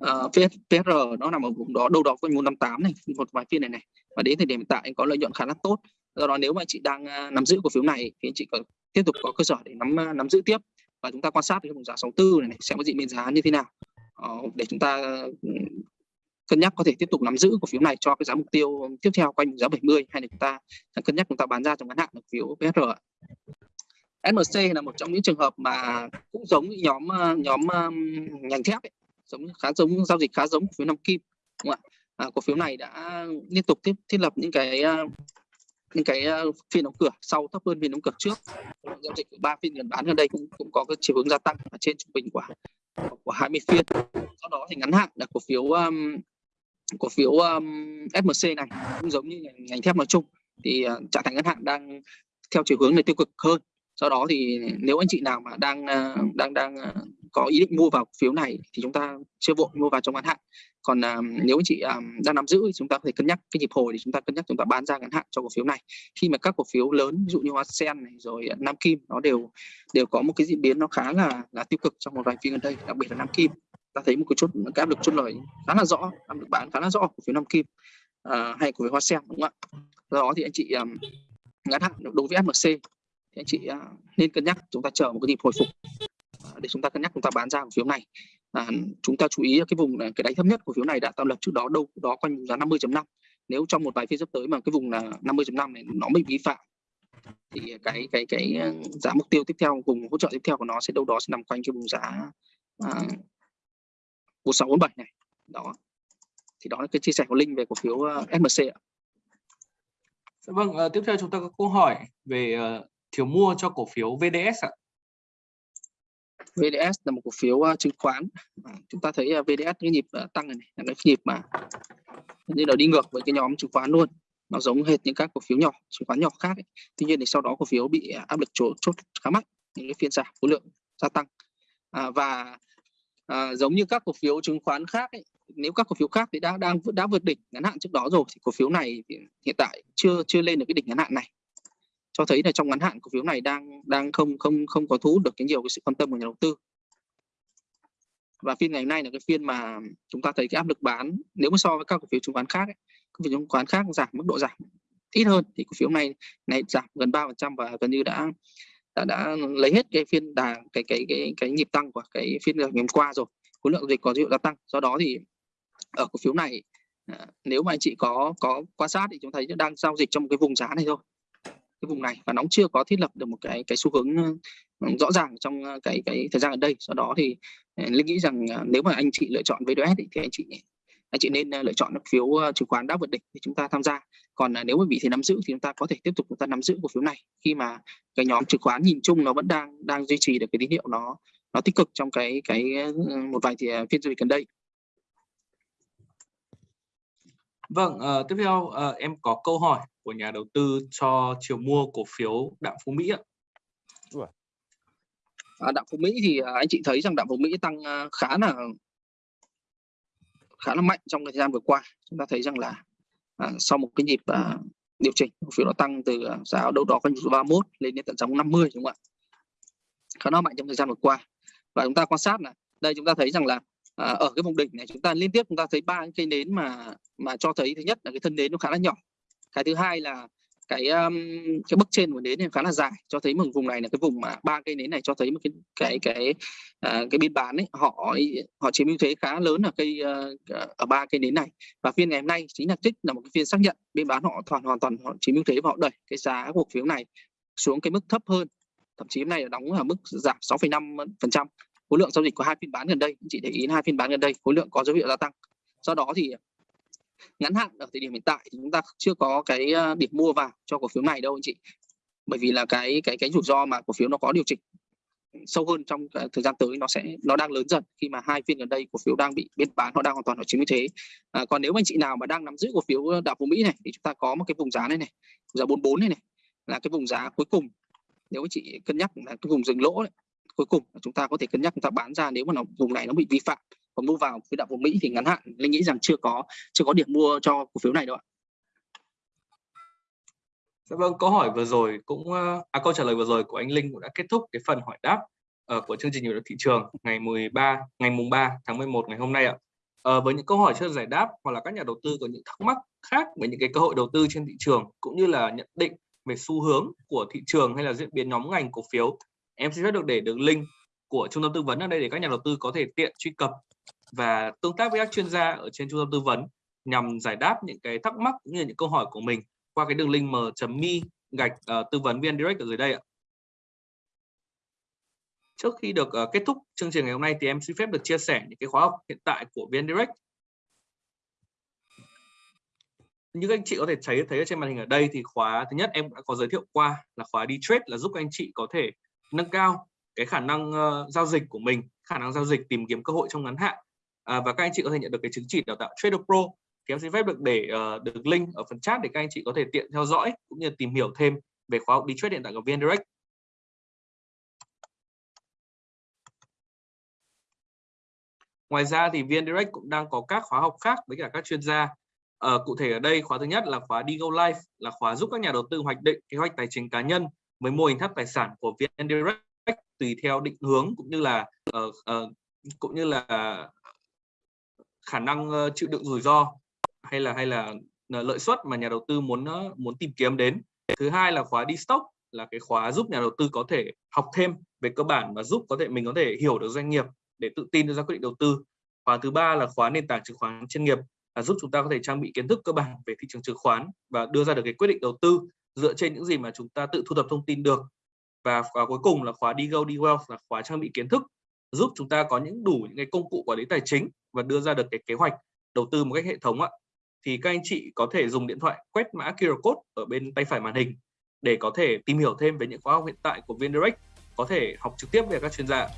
ờ, PR nó nằm ở vùng đó đâu đó quanh 158 này một vài phiên này này. Và đến thời điểm hiện tại anh có lợi nhuận khá là tốt. Do đó nếu mà anh chị đang uh, nắm giữ cổ phiếu này thì anh chị có tiếp tục có cơ sở để nắm uh, nắm giữ tiếp. Và chúng ta quan sát cái vùng giá 64 này, này sẽ có diễn biến giá như thế nào. Uh, để chúng ta cân nhắc có thể tiếp tục nắm giữ cổ phiếu này cho cái giá mục tiêu tiếp theo quanh giá 70 hay là chúng ta cân nhắc chúng ta bán ra trong ngắn hạn cổ phiếu PSR SMC là một trong những trường hợp mà cũng giống nhóm ờ, nhóm ờ, ngành thép ấy, giống khá giống giao dịch khá giống cổ phiếu Nam Kim đúng không ạ? À, cổ phiếu này đã liên tục thiết thiết lập những cái ờ, những cái phiên đóng cửa sau thấp hơn phiên đóng cửa trước. Giao dịch ba phiên gần bán gần đây cũng cũng có cái chiều hướng gia tăng ở trên trung bình của của 20 phiên. Sau đó thì ngắn hạn là cổ phiếu um, cổ phiếu um, FMC này cũng giống như ngành thép nói chung. Thì uh, trạng thái ngắn hạn đang theo chiều hướng này tiêu cực hơn. Do đó thì nếu anh chị nào mà đang uh, đang đang uh, có ý định mua vào cổ phiếu này thì chúng ta chưa vội mua vào trong ngắn hạn. Còn uh, nếu anh chị um, đang nắm giữ thì chúng ta có thể cân nhắc cái nhịp hồi thì chúng ta cân nhắc chúng ta bán ra ngắn hạn cho cổ phiếu này. Khi mà các cổ phiếu lớn ví dụ như hoa sen này rồi nam kim nó đều đều có một cái diễn biến nó khá là là tiêu cực trong một vài phiên gần đây đặc biệt là nam kim ta thấy một cái chút cái áp lực chốt lời khá là rõ áp lực bán khá là rõ của phiếu nam kim uh, hay của hoa sen đúng không ạ? Do đó thì anh chị um, ngắn hạn đối với FMC thì anh chị uh, nên cân nhắc chúng ta chờ một cái nhịp hồi phục uh, để chúng ta cân nhắc chúng ta bán ra cổ phiếu này. À, chúng ta chú ý cái vùng cái đáy thấp nhất của phiếu này đã tạo lập trước đó đâu đó quanh giá 50.5 nếu trong một vài phiên sắp tới mà cái vùng là 50.5 này nó bị vi phạm thì cái cái cái giá mục tiêu tiếp theo vùng hỗ trợ tiếp theo của nó sẽ đâu đó sẽ nằm quanh cái vùng giá à, 1647 này đó thì đó là cái chia sẻ của Linh về cổ phiếu uh, SMC ạ. Vâng, uh, tiếp theo chúng ta có câu hỏi về uh, thiếu mua cho cổ phiếu VDS ạ. VDS là một cổ phiếu uh, chứng khoán. À, chúng ta thấy uh, VDS cái nhịp uh, tăng này, này là cái nhịp mà như là đi ngược với cái nhóm chứng khoán luôn. Nó giống hệt những các cổ phiếu nhỏ, chứng khoán nhỏ khác. Ấy. Tuy nhiên thì sau đó cổ phiếu bị áp lực chốt, chốt khá mạnh, những cái phiên giảm khối lượng gia tăng. À, và à, giống như các cổ phiếu chứng khoán khác ấy, nếu các cổ phiếu khác thì đã đang đã vượt đỉnh ngắn hạn trước đó rồi thì cổ phiếu này hiện tại chưa chưa lên được cái đỉnh ngắn hạn này. Cho thấy là trong ngắn hạn cổ phiếu này đang đang không không không có thu hút được cái nhiều cái sự quan tâm của nhà đầu tư. Và phiên ngày hôm nay là cái phiên mà chúng ta thấy cái áp lực bán nếu mà so với các cổ phiếu chứng khoán khác ấy, cổ phiếu chứng khoán khác giảm mức độ giảm ít hơn thì cổ phiếu này này giảm gần ba phần trăm và gần như đã đã đã lấy hết cái phiên đà cái cái cái cái nhịp tăng của cái phiên ngày hôm qua rồi khối lượng dịch có dấu hiệu gia tăng. Do đó thì ở cổ phiếu này à, nếu mà anh chị có có quan sát thì chúng thấy đang giao dịch trong một cái vùng giá này thôi. Cái vùng này và nó chưa có thiết lập được một cái cái xu hướng ừ, rõ ràng trong cái cái thời gian ở đây. Do đó thì ừ, linh nghĩ rằng à, nếu mà anh chị lựa chọn VDS thì anh chị anh chị nên lựa chọn phiếu chứng khoán đã vượt đỉnh để chúng ta tham gia. Còn nếu mà bị thì nắm giữ thì chúng ta có thể tiếp tục chúng ta nắm giữ cổ phiếu này. Khi mà cái nhóm chứng khoán nhìn chung nó vẫn đang đang duy trì được cái tín hiệu nó nó tích cực trong cái cái một vài thì phiên giao dịch gần đây. Vâng, uh, tiếp theo uh, em có câu hỏi của nhà đầu tư cho chiều mua cổ phiếu Đạm Phú Mỹ ạ. À, Đạm Phú Mỹ thì anh chị thấy rằng Đạm Phú Mỹ tăng khá là khá là mạnh trong thời gian vừa qua. Chúng ta thấy rằng là à, sau một cái nhịp à, điều chỉnh cổ phiếu nó tăng từ à, giá đâu đó quanh 31 lên đến tận giá 50 đúng không ạ? Khá là mạnh trong thời gian vừa qua. Và chúng ta quan sát là đây chúng ta thấy rằng là à, ở cái vùng đỉnh này chúng ta liên tiếp chúng ta thấy ba cái nến mà mà cho thấy thứ nhất là cái thân nến nó khá là nhỏ cái thứ hai là cái um, cái bức trên của nến này khá là dài cho thấy một vùng này là cái vùng mà ba cây nến này cho thấy một cái cái cái uh, cái biên bán ấy họ họ chiếm ưu thế khá lớn ở cây uh, ở ba cây nến này. Và phiên ngày hôm nay chính là trích là một cái phiên xác nhận biên bán họ toàn hoàn toàn họ chiếm ưu thế và họ đẩy cái giá cổ phiếu này xuống cái mức thấp hơn. Thậm chí hôm nay là đóng ở mức giảm 6,5 phần trăm. Khối lượng giao dịch của hai phiên bán gần đây chị để ý hai phiên bán gần đây khối lượng có dấu hiệu gia tăng. Do đó thì ngắn hạn ở thời điểm hiện tại thì chúng ta chưa có cái ờ, điểm mua vào cho cổ phiếu này đâu anh chị. Bởi vì là cái cái cái rủi ro mà cổ phiếu nó có điều chỉnh sâu hơn trong ờ, thời gian tới nó sẽ nó đang lớn dần khi mà hai phiên gần đây cổ phiếu đang bị biên bán họ đang hoàn toàn ở chiếm ưu thế. À, còn nếu anh chị nào mà đang nắm giữ cổ phiếu ờ, đạo phú mỹ này thì chúng ta có một cái vùng giá này này giá 44 này này là cái vùng giá cuối cùng. Nếu anh chị cân nhắc là cái vùng dừng lỗ này, cuối cùng chúng ta có thể cân nhắc chúng ta bán ra nếu mà nó vùng này nó bị vi phạm và mua vào quỹ đạo của Mỹ thì ngắn hạn Linh nghĩ rằng chưa có chưa có điểm mua cho cổ phiếu này đâu ạ. Dạ vâng, câu hỏi vừa rồi cũng ờ, à, câu trả lời vừa rồi của anh Linh cũng đã kết thúc cái phần hỏi đáp uh, của chương trình nhịp thị trường ngày 13 ngày mùng 3 tháng 11 ngày hôm nay ạ. Uh, với những câu hỏi chưa giải đáp hoặc là các nhà đầu tư có những thắc mắc khác về những cái cơ hội đầu tư trên thị trường cũng như là nhận định về xu hướng của thị trường hay là diễn biến nhóm ngành cổ phiếu em xin phép được để đường link của trung tâm tư vấn ở đây để các nhà đầu tư có thể tiện truy cập và tương tác với các chuyên gia ở trên trung tâm tư vấn nhằm giải đáp những cái thắc mắc cũng như những câu hỏi của mình qua cái đường link m.me gạch uh, tư vấn viên direct ở dưới đây ạ. Trước khi được uh, kết thúc chương trình ngày hôm nay thì em xin phép được chia sẻ những cái khóa học hiện tại của VN Direct. Như các anh chị có thể thấy thấy ở trên màn hình ở đây thì khóa thứ nhất em đã có giới thiệu qua là khóa đi trade là giúp các anh chị có thể nâng cao cái khả năng uh, giao dịch của mình, khả năng giao dịch tìm kiếm cơ hội trong ngắn hạn à, và các anh chị có thể nhận được cái chứng chỉ đào tạo Trader Pro thì em xin phép được để uh, được link ở phần chat để các anh chị có thể tiện theo dõi cũng như tìm hiểu thêm về khóa học đi trade hiện tại của VN Direct. Ngoài ra thì VN Direct cũng đang có các khóa học khác với cả các chuyên gia. À, cụ thể ở đây khóa thứ nhất là khóa Digo Life là khóa giúp các nhà đầu tư hoạch định kế hoạch tài chính cá nhân với mô hình tháp tài sản của VN Direct tùy theo định hướng cũng như là uh, uh, cũng như là khả năng ờ, chịu đựng rủi ro hay là hay là ờ, lợi suất mà nhà đầu tư muốn ờ, muốn tìm kiếm đến. Thứ hai là khóa đi stock là cái khóa giúp nhà đầu tư có thể học thêm về cơ bản và giúp có thể mình có thể hiểu được doanh nghiệp để tự tin đưa ra quyết định đầu tư. Khóa thứ ba là khóa nền tảng chứng khoán chuyên nghiệp là giúp chúng ta có thể trang bị kiến thức cơ bản về thị trường chứng khoán và đưa ra được cái quyết định đầu tư dựa trên những gì mà chúng ta tự thu thập thông tin được. Và khóa cuối cùng là khóa đi go, đi wealth là khóa trang bị kiến thức giúp chúng ta có những đủ những cái công cụ quản lý tài chính và đưa ra được cái kế hoạch đầu tư một cách hệ thống ạ. Thì các anh chị có thể dùng điện thoại quét mã QR code ở bên tay phải màn hình để có thể tìm hiểu thêm về những khóa học hiện tại của VNDirect, có thể học trực tiếp về các chuyên gia.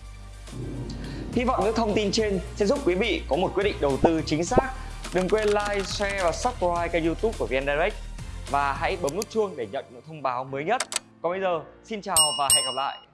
Hy vọng những thông tin trên sẽ giúp quý vị có một quyết định đầu tư chính xác. Đừng quên like, share và subscribe kênh youtube của VNDirect và hãy bấm nút chuông để nhận những thông báo mới nhất. Còn bây giờ, xin chào và hẹn gặp lại.